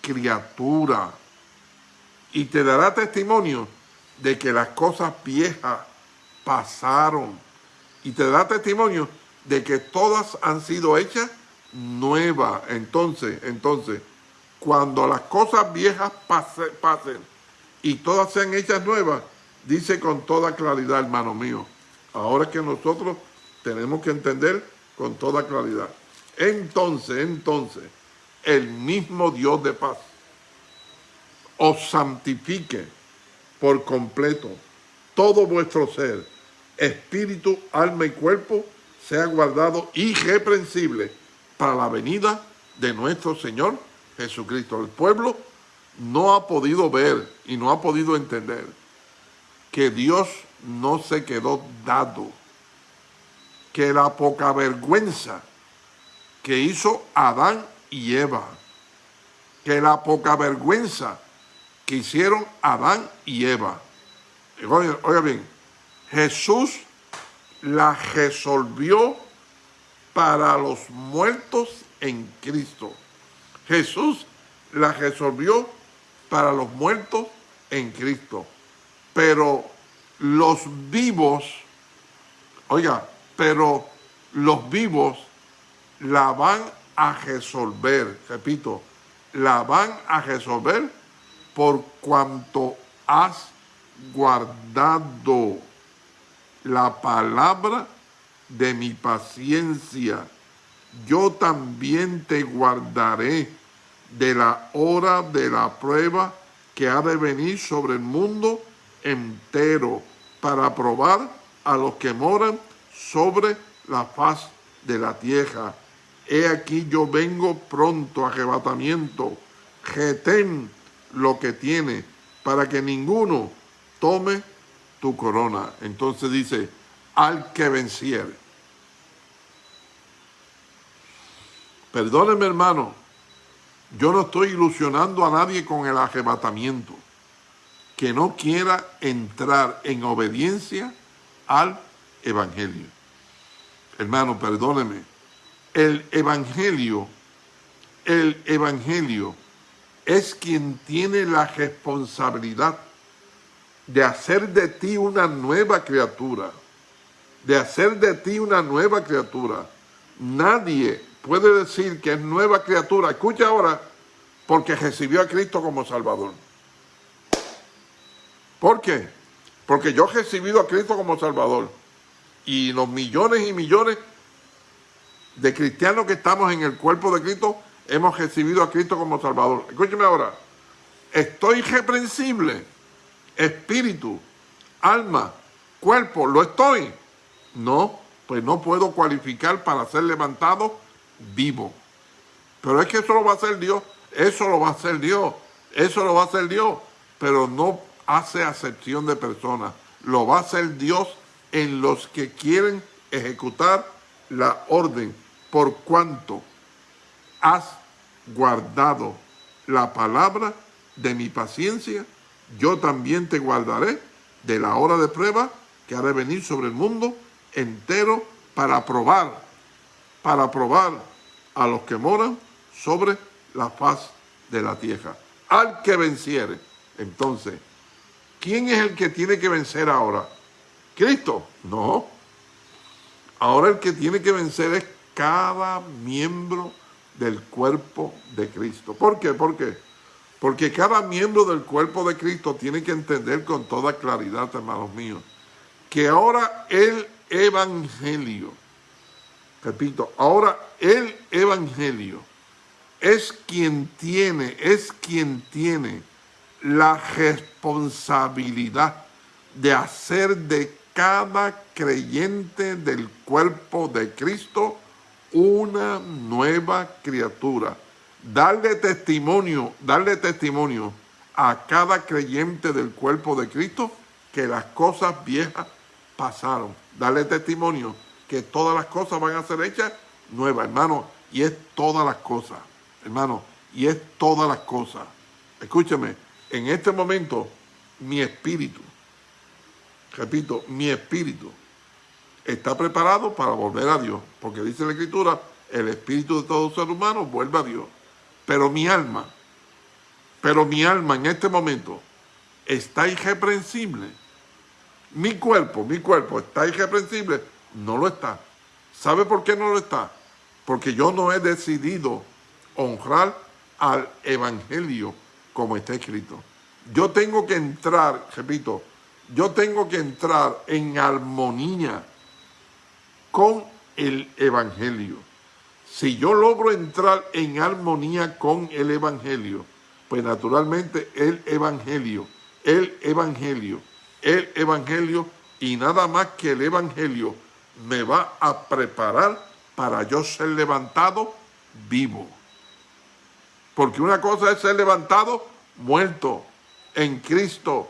criatura y te dará testimonio de que las cosas viejas pasaron y te da testimonio de que todas han sido hechas nuevas. Entonces, entonces, cuando las cosas viejas pasen y todas sean hechas nuevas, dice con toda claridad, hermano mío, ahora que nosotros tenemos que entender con toda claridad. Entonces, entonces, el mismo Dios de paz os santifique por completo todo vuestro ser, espíritu, alma y cuerpo, sea guardado irreprensible para la venida de nuestro Señor Jesucristo. El pueblo no ha podido ver y no ha podido entender que Dios no se quedó dado, que la poca vergüenza que hizo Adán y Eva, que la poca vergüenza que hicieron Adán y Eva. Oiga, bien, Jesús la resolvió para los muertos en Cristo. Jesús la resolvió para los muertos en Cristo. Pero los vivos, oiga, pero los vivos la van a resolver, repito, la van a resolver por cuanto has guardado la palabra de mi paciencia. Yo también te guardaré de la hora de la prueba que ha de venir sobre el mundo entero para probar a los que moran sobre la faz de la tierra he aquí yo vengo pronto, arrebatamiento, retén lo que tiene, para que ninguno tome tu corona. Entonces dice, al que venciere. Perdóneme hermano, yo no estoy ilusionando a nadie con el arrebatamiento, que no quiera entrar en obediencia al Evangelio. Hermano, perdóneme, el Evangelio, el Evangelio es quien tiene la responsabilidad de hacer de ti una nueva criatura, de hacer de ti una nueva criatura. Nadie puede decir que es nueva criatura, escucha ahora, porque recibió a Cristo como Salvador. ¿Por qué? Porque yo he recibido a Cristo como Salvador. Y los millones y millones de cristianos que estamos en el cuerpo de Cristo, hemos recibido a Cristo como Salvador. Escúcheme ahora, estoy irreprensible, espíritu, alma, cuerpo, ¿lo estoy? No, pues no puedo cualificar para ser levantado vivo. Pero es que eso lo va a hacer Dios, eso lo va a hacer Dios, eso lo va a hacer Dios, pero no hace acepción de personas. lo va a hacer Dios en los que quieren ejecutar la orden, por cuanto has guardado la palabra de mi paciencia, yo también te guardaré de la hora de prueba que ha de venir sobre el mundo entero para probar, para probar a los que moran sobre la faz de la tierra. Al que venciere. Entonces, ¿quién es el que tiene que vencer ahora? ¿Cristo? No. Ahora el que tiene que vencer es cada miembro del cuerpo de Cristo. ¿Por qué? ¿Por qué? Porque cada miembro del cuerpo de Cristo tiene que entender con toda claridad, hermanos míos, que ahora el Evangelio, repito, ahora el Evangelio es quien tiene, es quien tiene la responsabilidad de hacer de cada creyente del cuerpo de Cristo una nueva criatura. Darle testimonio, darle testimonio a cada creyente del cuerpo de Cristo que las cosas viejas pasaron. Darle testimonio que todas las cosas van a ser hechas nuevas, hermano, y es todas las cosas, hermano, y es todas las cosas. Escúchame, en este momento mi espíritu, repito, mi espíritu está preparado para volver a Dios, porque dice la Escritura, el espíritu de todo ser humano vuelve a Dios. Pero mi alma, pero mi alma en este momento está irreprensible. Mi cuerpo, mi cuerpo está irreprensible. No lo está. ¿Sabe por qué no lo está? Porque yo no he decidido honrar al evangelio como está escrito. Yo tengo que entrar, repito, yo tengo que entrar en armonía con el Evangelio. Si yo logro entrar en armonía con el Evangelio, pues naturalmente el Evangelio, el Evangelio, el Evangelio y nada más que el Evangelio me va a preparar para yo ser levantado vivo. Porque una cosa es ser levantado muerto en Cristo.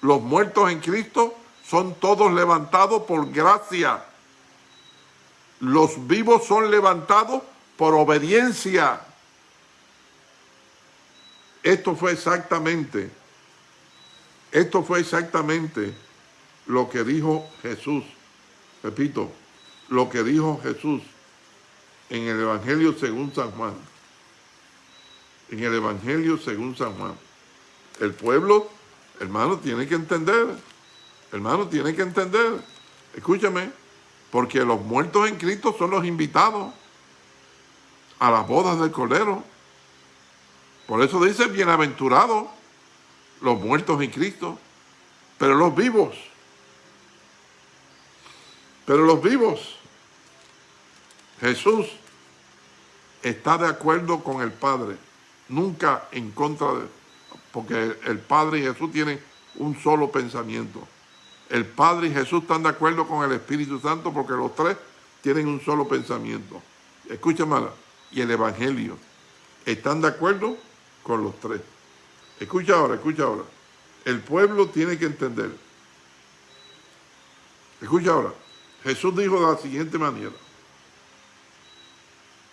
Los muertos en Cristo son todos levantados por gracia los vivos son levantados por obediencia. Esto fue exactamente, esto fue exactamente lo que dijo Jesús. Repito, lo que dijo Jesús en el Evangelio según San Juan. En el Evangelio según San Juan. El pueblo, hermano, tiene que entender. Hermano, tiene que entender. Escúchame porque los muertos en Cristo son los invitados a las bodas del Cordero. Por eso dice, bienaventurados los muertos en Cristo, pero los vivos, pero los vivos, Jesús está de acuerdo con el Padre, nunca en contra de, porque el Padre y Jesús tienen un solo pensamiento. El Padre y Jesús están de acuerdo con el Espíritu Santo porque los tres tienen un solo pensamiento. Escúchame, y el Evangelio están de acuerdo con los tres. Escucha ahora, escucha ahora. El pueblo tiene que entender. Escucha ahora. Jesús dijo de la siguiente manera.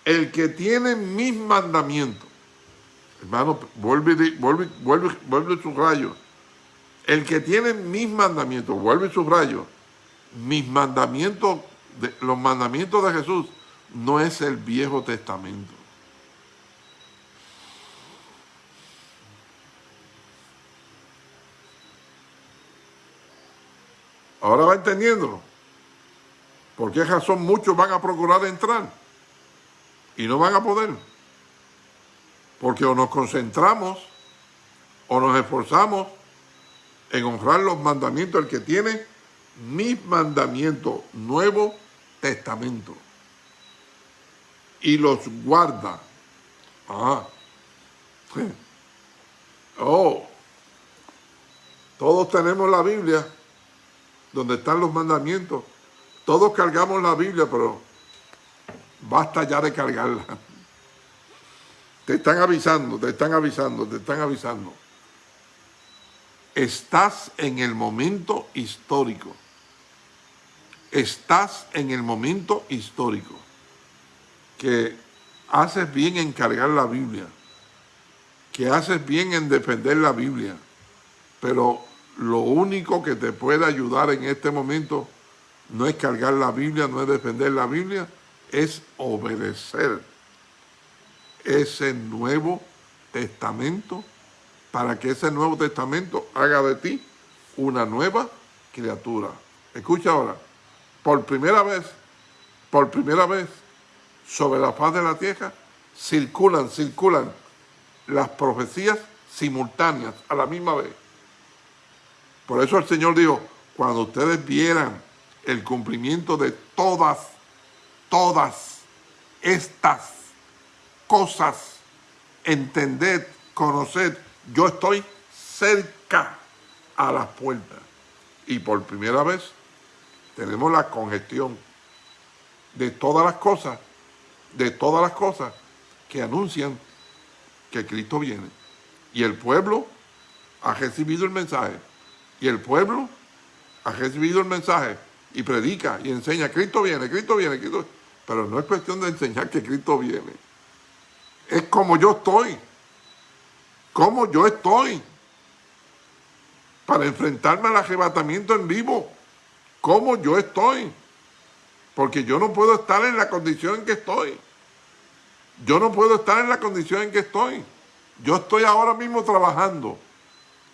El que tiene mis mandamientos, hermano, vuelve, vuelve, vuelve, vuelve el que tiene mis mandamientos, vuelve y subrayo, mis mandamientos, los mandamientos de Jesús, no es el Viejo Testamento. Ahora va entendiendo. ¿Por qué razón muchos van a procurar entrar? Y no van a poder. Porque o nos concentramos, o nos esforzamos, en honrar los mandamientos, el que tiene mis mandamientos, Nuevo Testamento, y los guarda. Ah. Oh. Todos tenemos la Biblia, donde están los mandamientos. Todos cargamos la Biblia, pero basta ya de cargarla. Te están avisando, te están avisando, te están avisando. estás en el momento histórico. Estás en el momento histórico que haces bien en cargar la Biblia, que haces bien en defender la Biblia, pero lo único que te puede ayudar en este momento no es cargar la Biblia, no es defender la Biblia, es obedecer ese Nuevo Testamento para que ese Nuevo Testamento haga de ti una nueva criatura. Escucha ahora, por primera vez, por primera vez, sobre la faz de la tierra, circulan, circulan las profecías simultáneas a la misma vez. Por eso el Señor dijo, cuando ustedes vieran el cumplimiento de todas, todas estas cosas, entended, conoced, yo estoy cerca a las puertas. Y por primera vez tenemos la congestión de todas las cosas, de todas las cosas que anuncian que Cristo viene. Y el pueblo ha recibido el mensaje. Y el pueblo ha recibido el mensaje y predica y enseña, Cristo viene, Cristo viene, Cristo Pero no es cuestión de enseñar que Cristo viene. Es como yo estoy. Como yo estoy. Para enfrentarme al arrebatamiento en vivo. Como yo estoy. Porque yo no puedo estar en la condición en que estoy. Yo no puedo estar en la condición en que estoy. Yo estoy ahora mismo trabajando.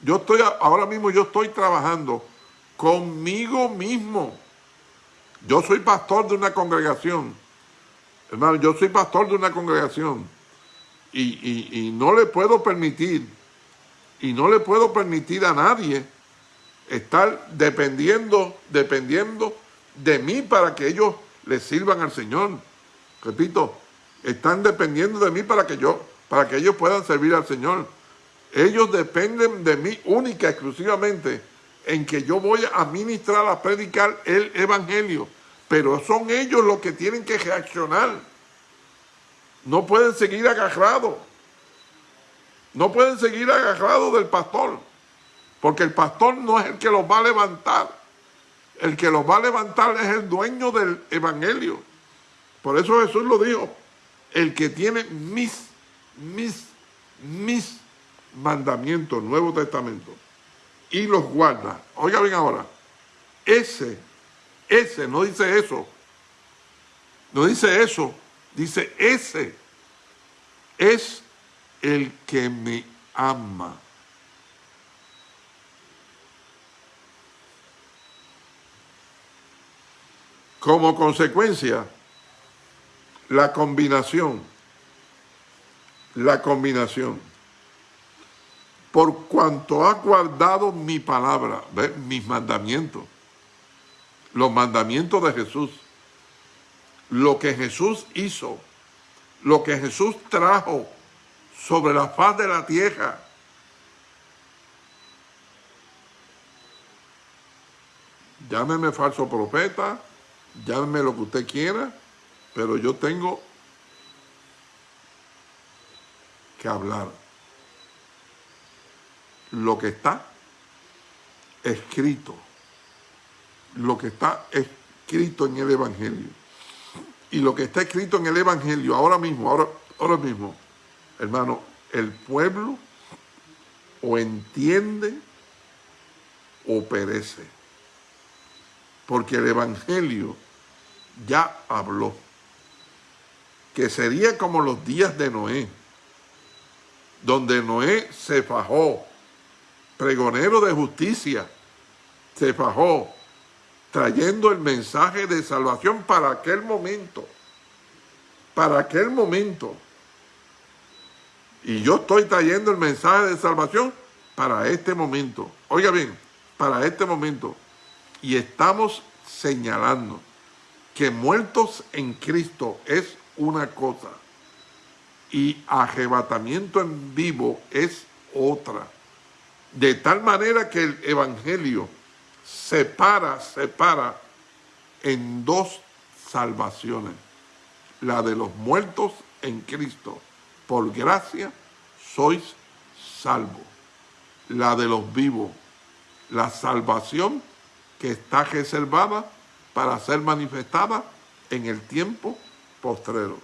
Yo estoy, ahora mismo yo estoy trabajando conmigo mismo. Yo soy pastor de una congregación. Hermano, yo soy pastor de una congregación. Y, no le puedo permitir, y no le puedo permitir a nadie estar dependiendo, dependiendo de mí para que ellos le sirvan al Señor. Repito, están dependiendo de mí para que yo, para que ellos puedan servir al Señor. Ellos dependen de mí única, exclusivamente, en que yo voy a ministrar, a predicar el Evangelio. Pero son ellos los que tienen que reaccionar. No pueden seguir agarrados. No pueden seguir agarrados del pastor. Porque el pastor no es el que los va a levantar. El que los va a levantar es el dueño del evangelio. Por eso Jesús lo dijo. El que tiene mis, mis, mis mandamientos, Nuevo Testamento, y los guarda. Oiga bien ahora. Ese ese no dice eso. No dice eso. Dice ese es el que me ama. Como consecuencia, la combinación, la combinación, por cuanto ha guardado mi palabra, mis mandamientos, los mandamientos de Jesús, lo que Jesús hizo, lo que Jesús trajo sobre la faz de la tierra. Llámeme falso profeta, llámeme lo que usted quiera, pero yo tengo que hablar lo que está escrito lo que está escrito en el Evangelio. Y lo que está escrito en el Evangelio ahora mismo, ahora, mismo, hermano, el pueblo o entiende o perece. Porque el Evangelio ya habló. Que sería como los días de Noé, donde Noé se fajó, pregonero de justicia, se fajó, trayendo el mensaje de salvación para aquel momento. Para aquel momento. Y yo estoy trayendo el mensaje de salvación para este momento. Oiga bien, para este momento. Y estamos señalando que muertos en Cristo es una cosa y arrebatamiento en vivo es otra. De tal manera que el Evangelio separa, separa en dos salvaciones. La de los muertos en Cristo. Por gracia sois salvos. La de los vivos la salvación que está reservada para ser manifestada en el tiempo postrero.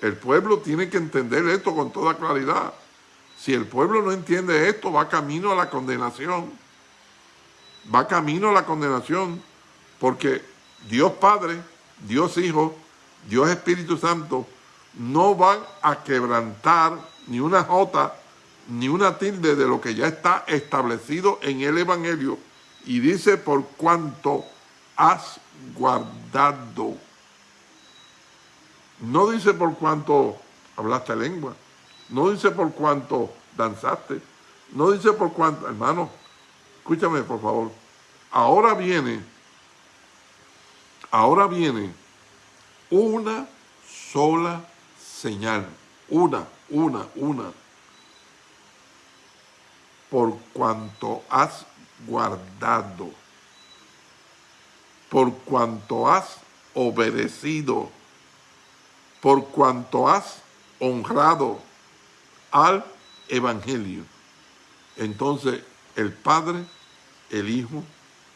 El pueblo tiene que entender esto con toda claridad. Si el pueblo no entiende esto, va camino a la condenación. Va camino a la condenación porque Dios Padre, Dios Hijo, Dios Espíritu Santo no van a quebrantar ni una jota ni una tilde de lo que ya está establecido en el Evangelio. Y dice, por cuanto has guardado. No dice por cuanto hablaste lengua. No dice por cuanto danzaste. No dice por cuanto, hermano, escúchame por favor. Ahora viene, ahora viene una sola señal. Una, una, una por cuanto has guardado, por cuanto has obedecido, por cuanto has honrado al Evangelio. Entonces el Padre, el Hijo,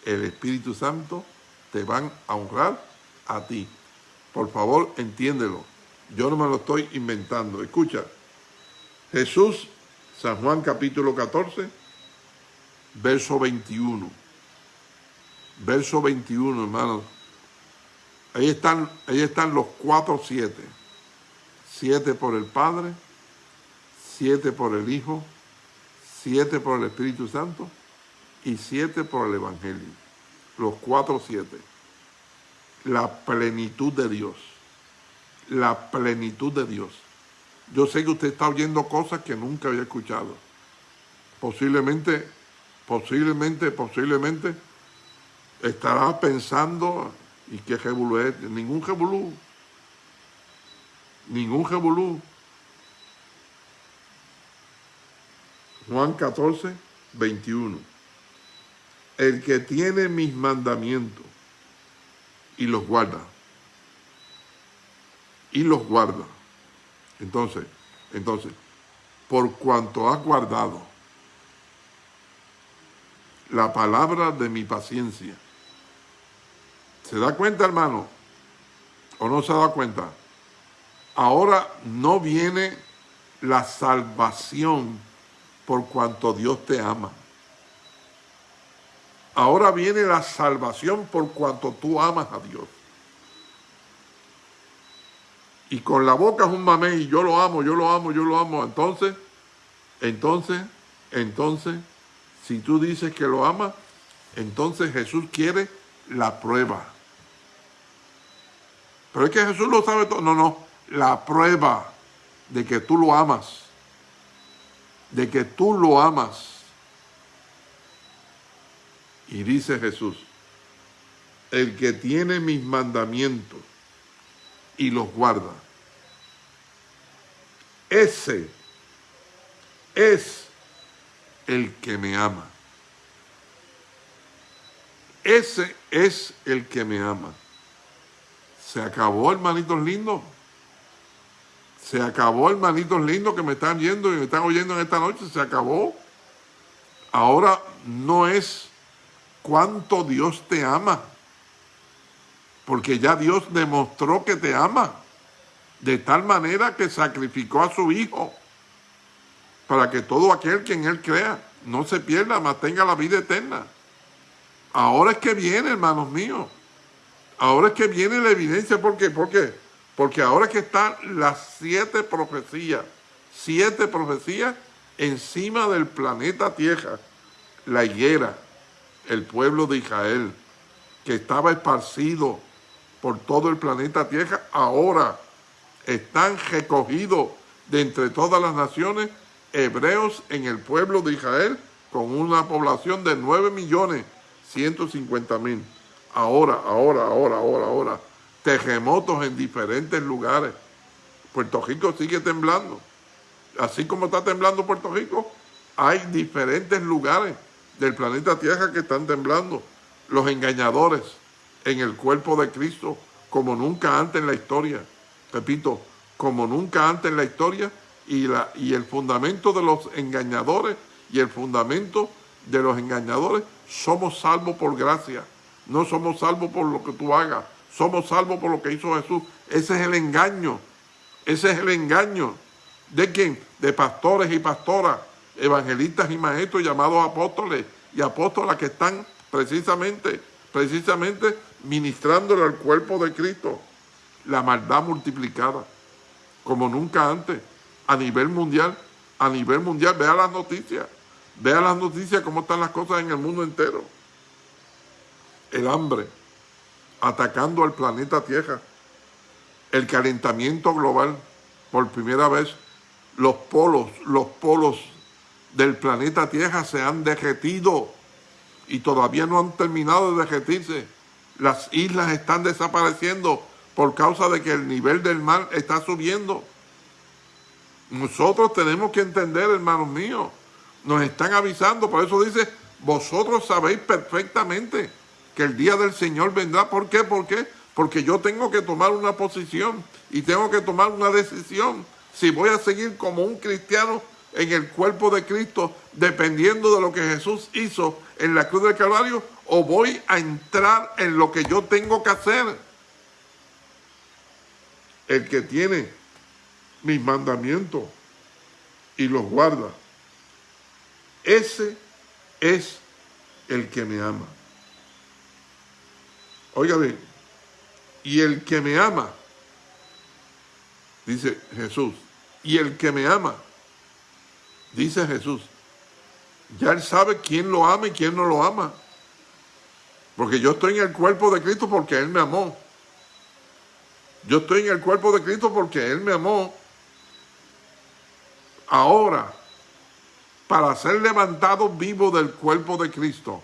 el Espíritu Santo te van a honrar a ti. Por favor, entiéndelo. Yo no me lo estoy inventando. Escucha, Jesús San Juan capítulo 14, verso 21. Verso 21, hermanos. Ahí están, ahí están los cuatro siete. Siete por el Padre, siete por el Hijo, siete por el Espíritu Santo y siete por el Evangelio. Los cuatro siete. La plenitud de Dios. La plenitud de Dios. Yo sé que usted está oyendo cosas que nunca había escuchado. Posiblemente, posiblemente, posiblemente estará pensando, ¿y qué jebulú es? Ningún jebulú. Ningún jebulú. Juan 14, 21. El que tiene mis mandamientos y los guarda. Y los guarda entonces, entonces, por cuanto has guardado la palabra de mi paciencia, ¿se da cuenta, hermano? ¿O no se da cuenta? Ahora no viene la salvación por cuanto Dios te ama. Ahora viene la salvación por cuanto tú amas a Dios y con la boca es un mamé y yo lo amo, yo lo amo, yo lo amo. Entonces, entonces, entonces, si tú dices que lo amas, entonces Jesús quiere la prueba. Pero es que Jesús lo sabe todo. No, no, la prueba de que tú lo amas. De que tú lo amas. Y dice Jesús, el que tiene mis mandamientos y los guarda. Ese es el que me ama. Ese es el que me ama. Se acabó, hermanitos lindos. Se acabó, hermanitos lindos que me están viendo y me están oyendo en esta noche. Se acabó. Ahora no es cuánto Dios te ama porque ya Dios demostró que te ama, de tal manera que sacrificó a su Hijo, para que todo aquel que en Él crea no se pierda, mas tenga la vida eterna. Ahora es que viene, hermanos míos, ahora es que viene la evidencia, ¿por qué? ¿Por qué? Porque ahora que están las siete profecías, siete profecías encima del planeta Tierra, la higuera, el pueblo de Israel, que estaba esparcido por todo el planeta Tierra, ahora están recogidos de entre todas las naciones hebreos en el pueblo de Israel con una población de 9 millones 150 mil. Ahora, ahora, ahora, ahora, ahora, terremotos en diferentes lugares. Puerto Rico sigue temblando. Así como está temblando Puerto Rico, hay diferentes lugares del planeta Tierra que están temblando. Los engañadores, en el cuerpo de Cristo como nunca antes en la historia. Repito, como nunca antes en la historia y, la, y el fundamento de los engañadores y el fundamento de los engañadores, somos salvos por gracia. No somos salvos por lo que tú hagas. Somos salvos por lo que hizo Jesús. Ese es el engaño. Ese es el engaño. ¿De quién? De pastores y pastoras, evangelistas y maestros llamados apóstoles y apóstolas que están precisamente, precisamente ministrándole al cuerpo de Cristo la maldad multiplicada, como nunca antes, a nivel mundial, a nivel mundial. Vea las noticias, vea las noticias, cómo están las cosas en el mundo entero. El hambre, atacando al planeta Tierra, el calentamiento global, por primera vez, los polos, los polos del planeta Tierra se han derretido y todavía no han terminado de derretirse. Las islas están desapareciendo por causa de que el nivel del mar está subiendo. Nosotros tenemos que entender, hermanos míos, nos están avisando, por eso dice, vosotros sabéis perfectamente que el día del Señor vendrá. ¿Por qué? ¿Por qué? Porque yo tengo que tomar una posición y tengo que tomar una decisión. Si voy a seguir como un cristiano en el cuerpo de Cristo, dependiendo de lo que Jesús hizo en la cruz del Calvario, o voy a entrar en lo que yo tengo que hacer. El que tiene mis mandamientos y los guarda, ese es el que me ama. Oiga bien, y el que me ama, dice Jesús, y el que me ama, dice Jesús, ya él sabe quién lo ama y quién no lo ama. Porque yo estoy en el cuerpo de Cristo porque Él me amó. Yo estoy en el cuerpo de Cristo porque Él me amó. Ahora, para ser levantado vivo del cuerpo de Cristo,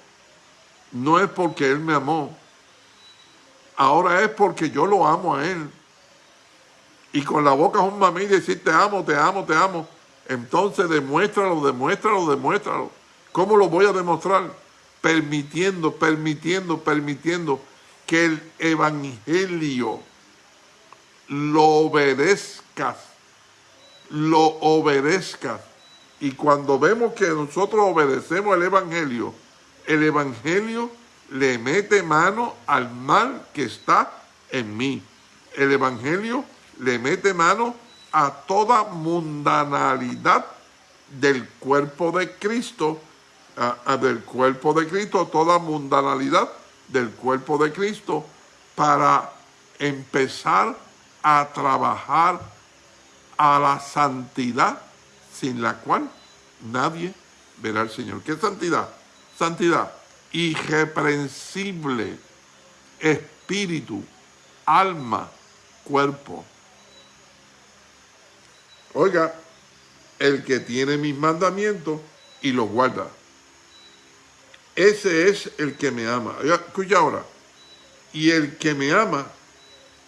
no es porque Él me amó, Ahora es porque yo lo amo a Él. Y con la boca es un mamí decir te amo, te amo, te amo. Entonces demuéstralo, demuéstralo, demuéstralo. ¿Cómo lo voy a demostrar? Permitiendo, permitiendo, permitiendo que el evangelio lo obedezcas, lo obedezcas. Y cuando vemos que nosotros obedecemos el evangelio, el evangelio le mete mano al mal que está en mí. El Evangelio le mete mano a toda mundanalidad del cuerpo de Cristo, a, del cuerpo de Cristo, toda mundanalidad del cuerpo de Cristo, para empezar a trabajar a la santidad sin la cual nadie verá al Señor. ¿Qué santidad? Santidad irreprensible, espíritu, alma, cuerpo. Oiga, el que tiene mis mandamientos y los guarda. Ese es el que me ama. Escucha ahora. Y el que me ama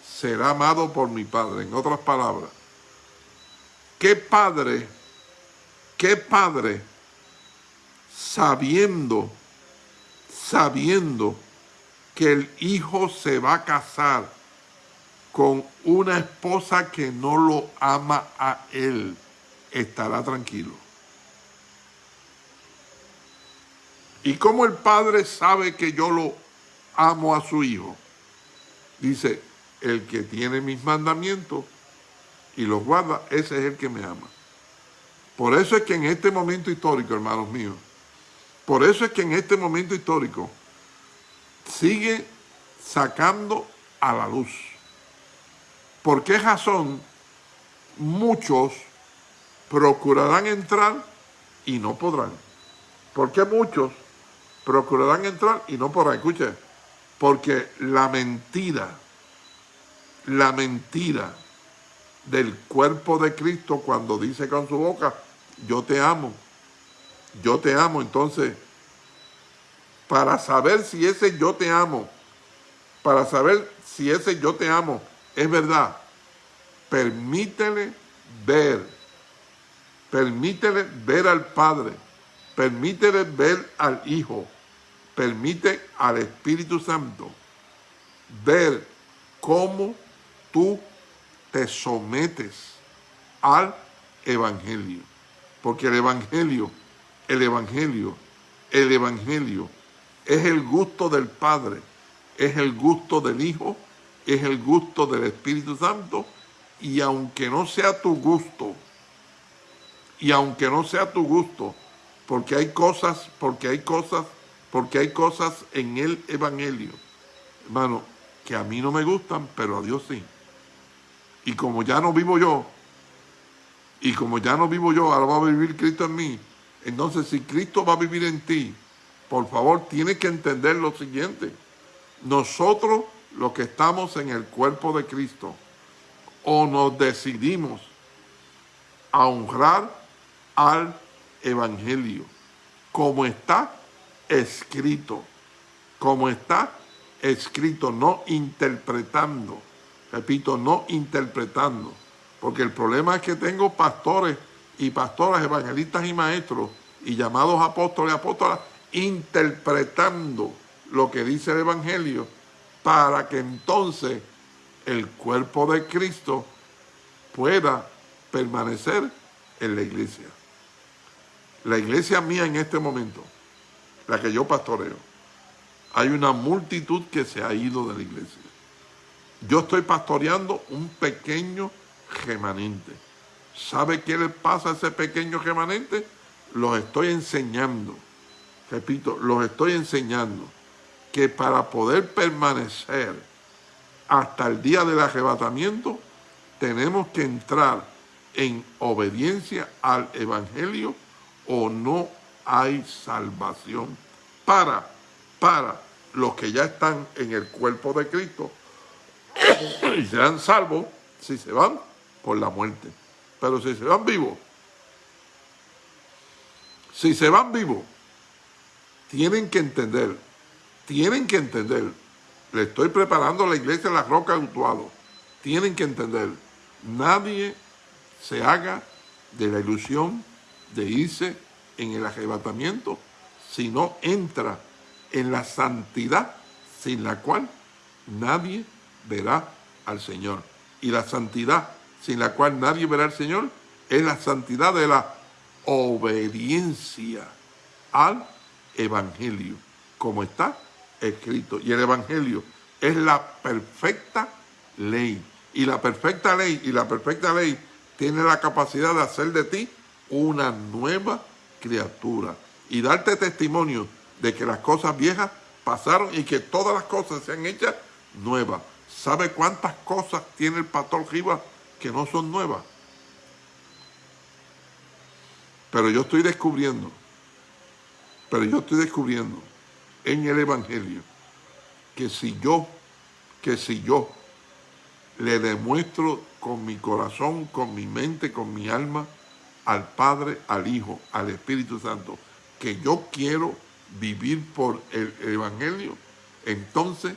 será amado por mi Padre. En otras palabras, ¿qué padre, qué padre, sabiendo sabiendo que el hijo se va a casar con una esposa que no lo ama a él, estará tranquilo. ¿Y cómo el padre sabe que yo lo amo a su hijo? Dice, el que tiene mis mandamientos y los guarda, ese es el que me ama. Por eso es que en este momento histórico, hermanos míos, por eso es que en este momento histórico sigue sacando a la luz. ¿Por qué razón muchos procurarán entrar y no podrán? ¿Por qué muchos procurarán entrar y no podrán? Escuche, porque la mentira, la mentira del cuerpo de Cristo cuando dice con su boca, yo te amo, yo te amo, entonces, para saber si ese yo te amo, para saber si ese yo te amo es verdad, permítele ver, permítele ver al Padre, permítele ver al Hijo, permite al Espíritu Santo ver cómo tú te sometes al Evangelio. Porque el Evangelio el Evangelio el Evangelio es el gusto del Padre, es el gusto del Hijo, es el gusto del Espíritu Santo, y aunque no sea tu gusto, y aunque no sea tu gusto, porque hay cosas, porque hay cosas, porque hay cosas en el Evangelio, hermano, que a mí no me gustan, pero a Dios sí. Y como ya no vivo yo, y como ya no vivo yo, ahora va a vivir Cristo en mí, entonces si Cristo va a vivir en ti, por favor, tienes que entender lo siguiente. Nosotros, los que estamos en el cuerpo de Cristo, o nos decidimos a honrar al Evangelio, como está escrito, como está escrito, no interpretando, repito, no interpretando, porque el problema es que tengo pastores y pastoras, evangelistas y maestros, y llamados apóstoles y apóstolas, interpretando lo que dice el Evangelio, para que entonces el cuerpo de Cristo pueda permanecer en la iglesia. La iglesia mía en este momento, la que yo pastoreo, hay una multitud que se ha ido de la iglesia. Yo estoy pastoreando un pequeño remanente. ¿Sabe qué le pasa a ese pequeño remanente? Los estoy enseñando, repito, los estoy enseñando que para poder permanecer hasta el día del arrebatamiento, tenemos que entrar en obediencia al Evangelio o no hay salvación para, para los que ya están en el cuerpo de Cristo y serán salvos si se van por la muerte. Pero si se van vivos, si se van vivos, tienen que entender, tienen que entender, le estoy preparando la iglesia en la roca de Utuado, tienen que entender, nadie se haga de la ilusión de irse en el arrebatamiento si no entra en la santidad sin la cual nadie verá al Señor. Y la santidad sin la cual nadie verá al Señor es la santidad de la obediencia al Evangelio, como está escrito. Y el Evangelio es la perfecta ley. Y la perfecta ley, y la perfecta ley tiene la capacidad de hacer de ti una nueva criatura y darte testimonio de que las cosas viejas pasaron y que todas las cosas se han hecho nuevas. ¿Sabe cuántas cosas tiene el pastor Rivas que no son nuevas? Pero yo estoy descubriendo, pero yo estoy descubriendo en el Evangelio que si yo, que si yo le demuestro con mi corazón, con mi mente, con mi alma, al Padre, al Hijo, al Espíritu Santo, que yo quiero vivir por el Evangelio, entonces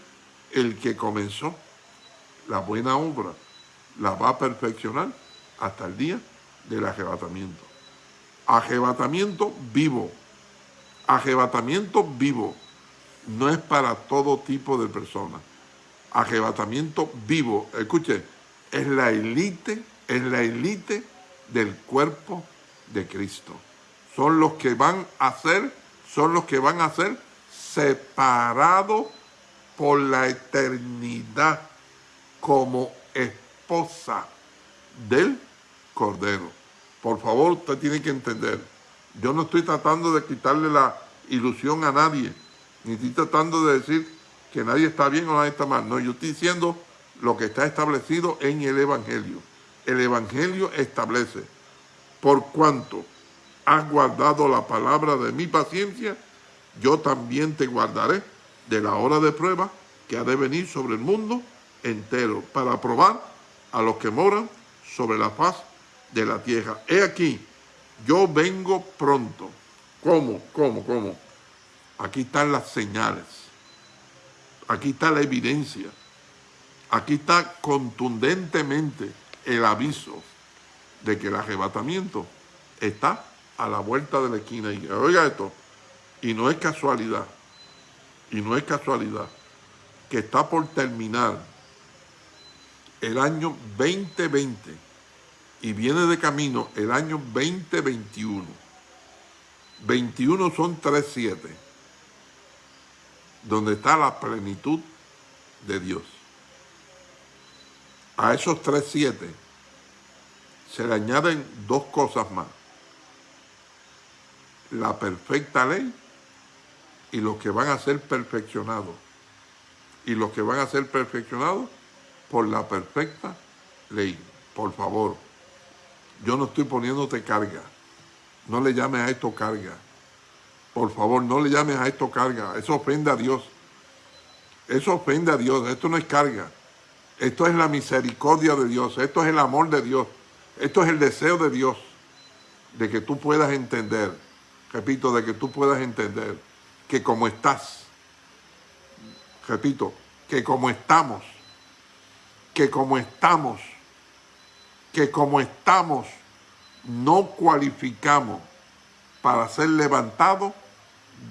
el que comenzó la buena obra la va a perfeccionar hasta el día del arrebatamiento. Arrebatamiento vivo. Arrebatamiento vivo. No es para todo tipo de personas. Arrebatamiento vivo. Escuche, es la élite, es la élite del cuerpo de Cristo. Son los que van a ser, son los que van a ser separados por la eternidad como esposa del Cordero. Por favor, usted tiene que entender, yo no estoy tratando de quitarle la ilusión a nadie, ni estoy tratando de decir que nadie está bien o nadie está mal. No, yo estoy diciendo lo que está establecido en el Evangelio el Evangelio establece, por cuanto has guardado la palabra de mi paciencia, yo también te guardaré de la hora de prueba que ha de venir sobre el mundo entero, para probar a los que moran sobre la faz de la tierra. He aquí, yo vengo pronto. ¿Cómo? ¿Cómo? ¿Cómo? Aquí están las señales. Aquí está la evidencia. Aquí está contundentemente el aviso de que el arrebatamiento está a la vuelta de la esquina. Y oiga esto, y no es casualidad, y no es casualidad, que está por terminar el año 2020 y viene de camino el año 2021. 21 son 3.7, donde está la plenitud de Dios. A esos 3.7 se le añaden dos cosas más. La perfecta ley y los que van a ser perfeccionados. Y los que van a ser perfeccionados por la perfecta ley. Por favor, yo no estoy poniéndote carga. No le llames a esto carga. Por favor, no le llames a esto carga. Eso ofende a Dios. Eso ofende a Dios. Esto no es carga. Esto es la misericordia de Dios. Esto es el amor de Dios. Esto es el deseo de Dios. De que tú puedas entender. Repito, de que tú puedas entender que como estás. Repito, que como estamos. Que como estamos. Que como estamos no cualificamos para ser levantados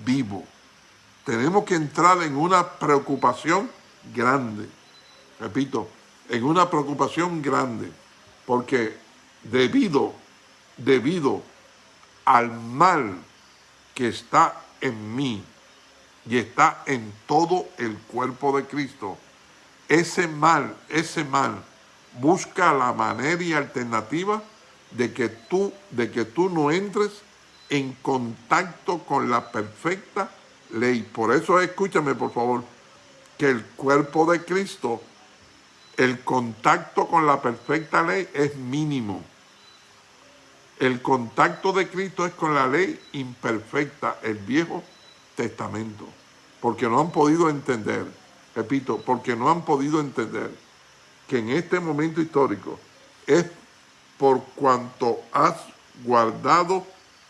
vivo. Tenemos que entrar en una preocupación grande. Repito, en una preocupación grande. Porque debido, debido al mal que está en mí y está en todo el cuerpo de Cristo, ese mal, ese mal, busca la manera y alternativa de que tú, de que tú no entres en contacto con la perfecta ley. Por eso escúchame, por favor, que el cuerpo de Cristo, el contacto con la perfecta ley es mínimo. El contacto de Cristo es con la ley imperfecta, el Viejo Testamento. Porque no han podido entender, repito, porque no han podido entender que en este momento histórico es por cuanto has guardado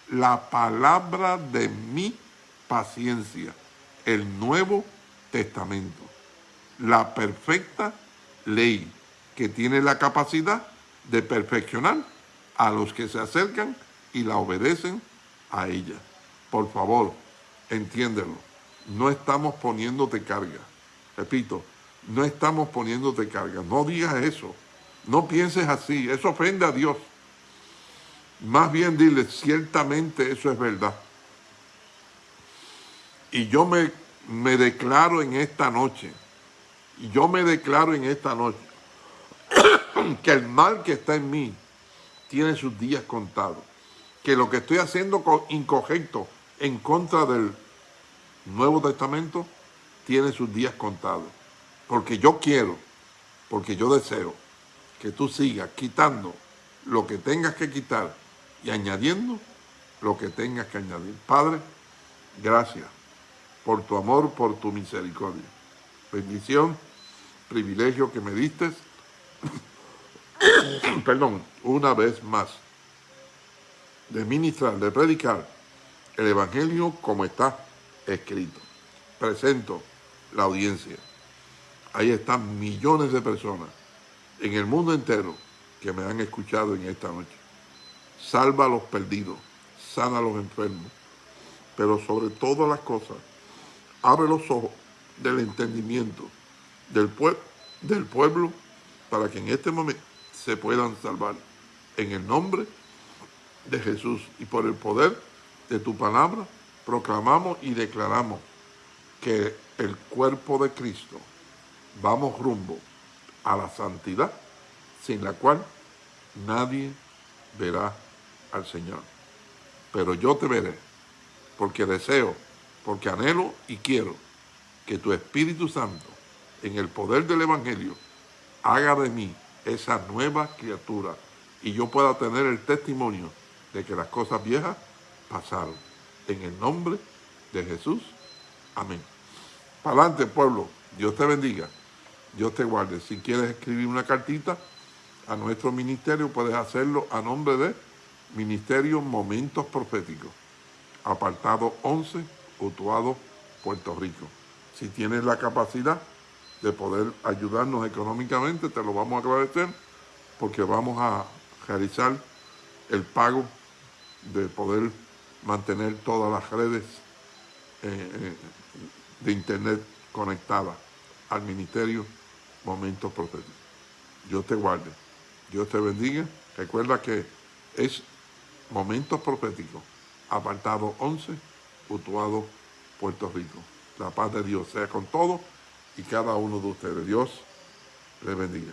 la palabra de mi paciencia, el Nuevo Testamento, la perfecta ley que tiene la capacidad de perfeccionar a los que se acercan y la obedecen a ella. Por favor, entiéndelo. No estamos poniéndote carga. Repito, no estamos poniéndote carga. No digas eso. No pienses así. Eso ofende a Dios. Más bien dile, ciertamente eso es verdad. Y yo me, me declaro en esta noche, yo me declaro en esta noche, que el mal que está en mí tiene sus días contados. Que lo que estoy haciendo incorrecto en contra del Nuevo Testamento tiene sus días contados. Porque yo quiero, porque yo deseo que tú sigas quitando lo que tengas que quitar y añadiendo lo que tengas que añadir. Padre, gracias por tu amor, por tu misericordia. Bendición, privilegio que me diste, perdón, una vez más, de ministrar, de predicar el Evangelio como está escrito. Presento la audiencia. Ahí están millones de personas en el mundo entero que me han escuchado en esta noche salva a los perdidos, sana a los enfermos, pero sobre todas las cosas, abre los ojos del entendimiento del, del pueblo para que en este momento se puedan salvar. En el nombre de Jesús y por el poder de tu palabra, proclamamos y declaramos que el cuerpo de Cristo vamos rumbo a la santidad, sin la cual nadie verá al Señor. Pero yo te veré, porque deseo, porque anhelo y quiero que tu Espíritu Santo, en el poder del Evangelio, haga de mí esa nueva criatura y yo pueda tener el testimonio de que las cosas viejas pasaron. En el nombre de Jesús. Amén. Para adelante, pueblo. Dios te bendiga. Dios te guarde. Si quieres escribir una cartita a nuestro ministerio, puedes hacerlo a nombre de Ministerio Momentos Proféticos, apartado 11, Utuado, Puerto Rico. Si tienes la capacidad de poder ayudarnos económicamente, te lo vamos a agradecer porque vamos a realizar el pago de poder mantener todas las redes eh, eh, de internet conectadas al Ministerio Momentos Proféticos. Dios te guarde, Dios te bendiga. Recuerda que es momentos proféticos apartado 11, Utuado, Puerto Rico. La paz de Dios sea con todos y cada uno de ustedes. Dios les bendiga.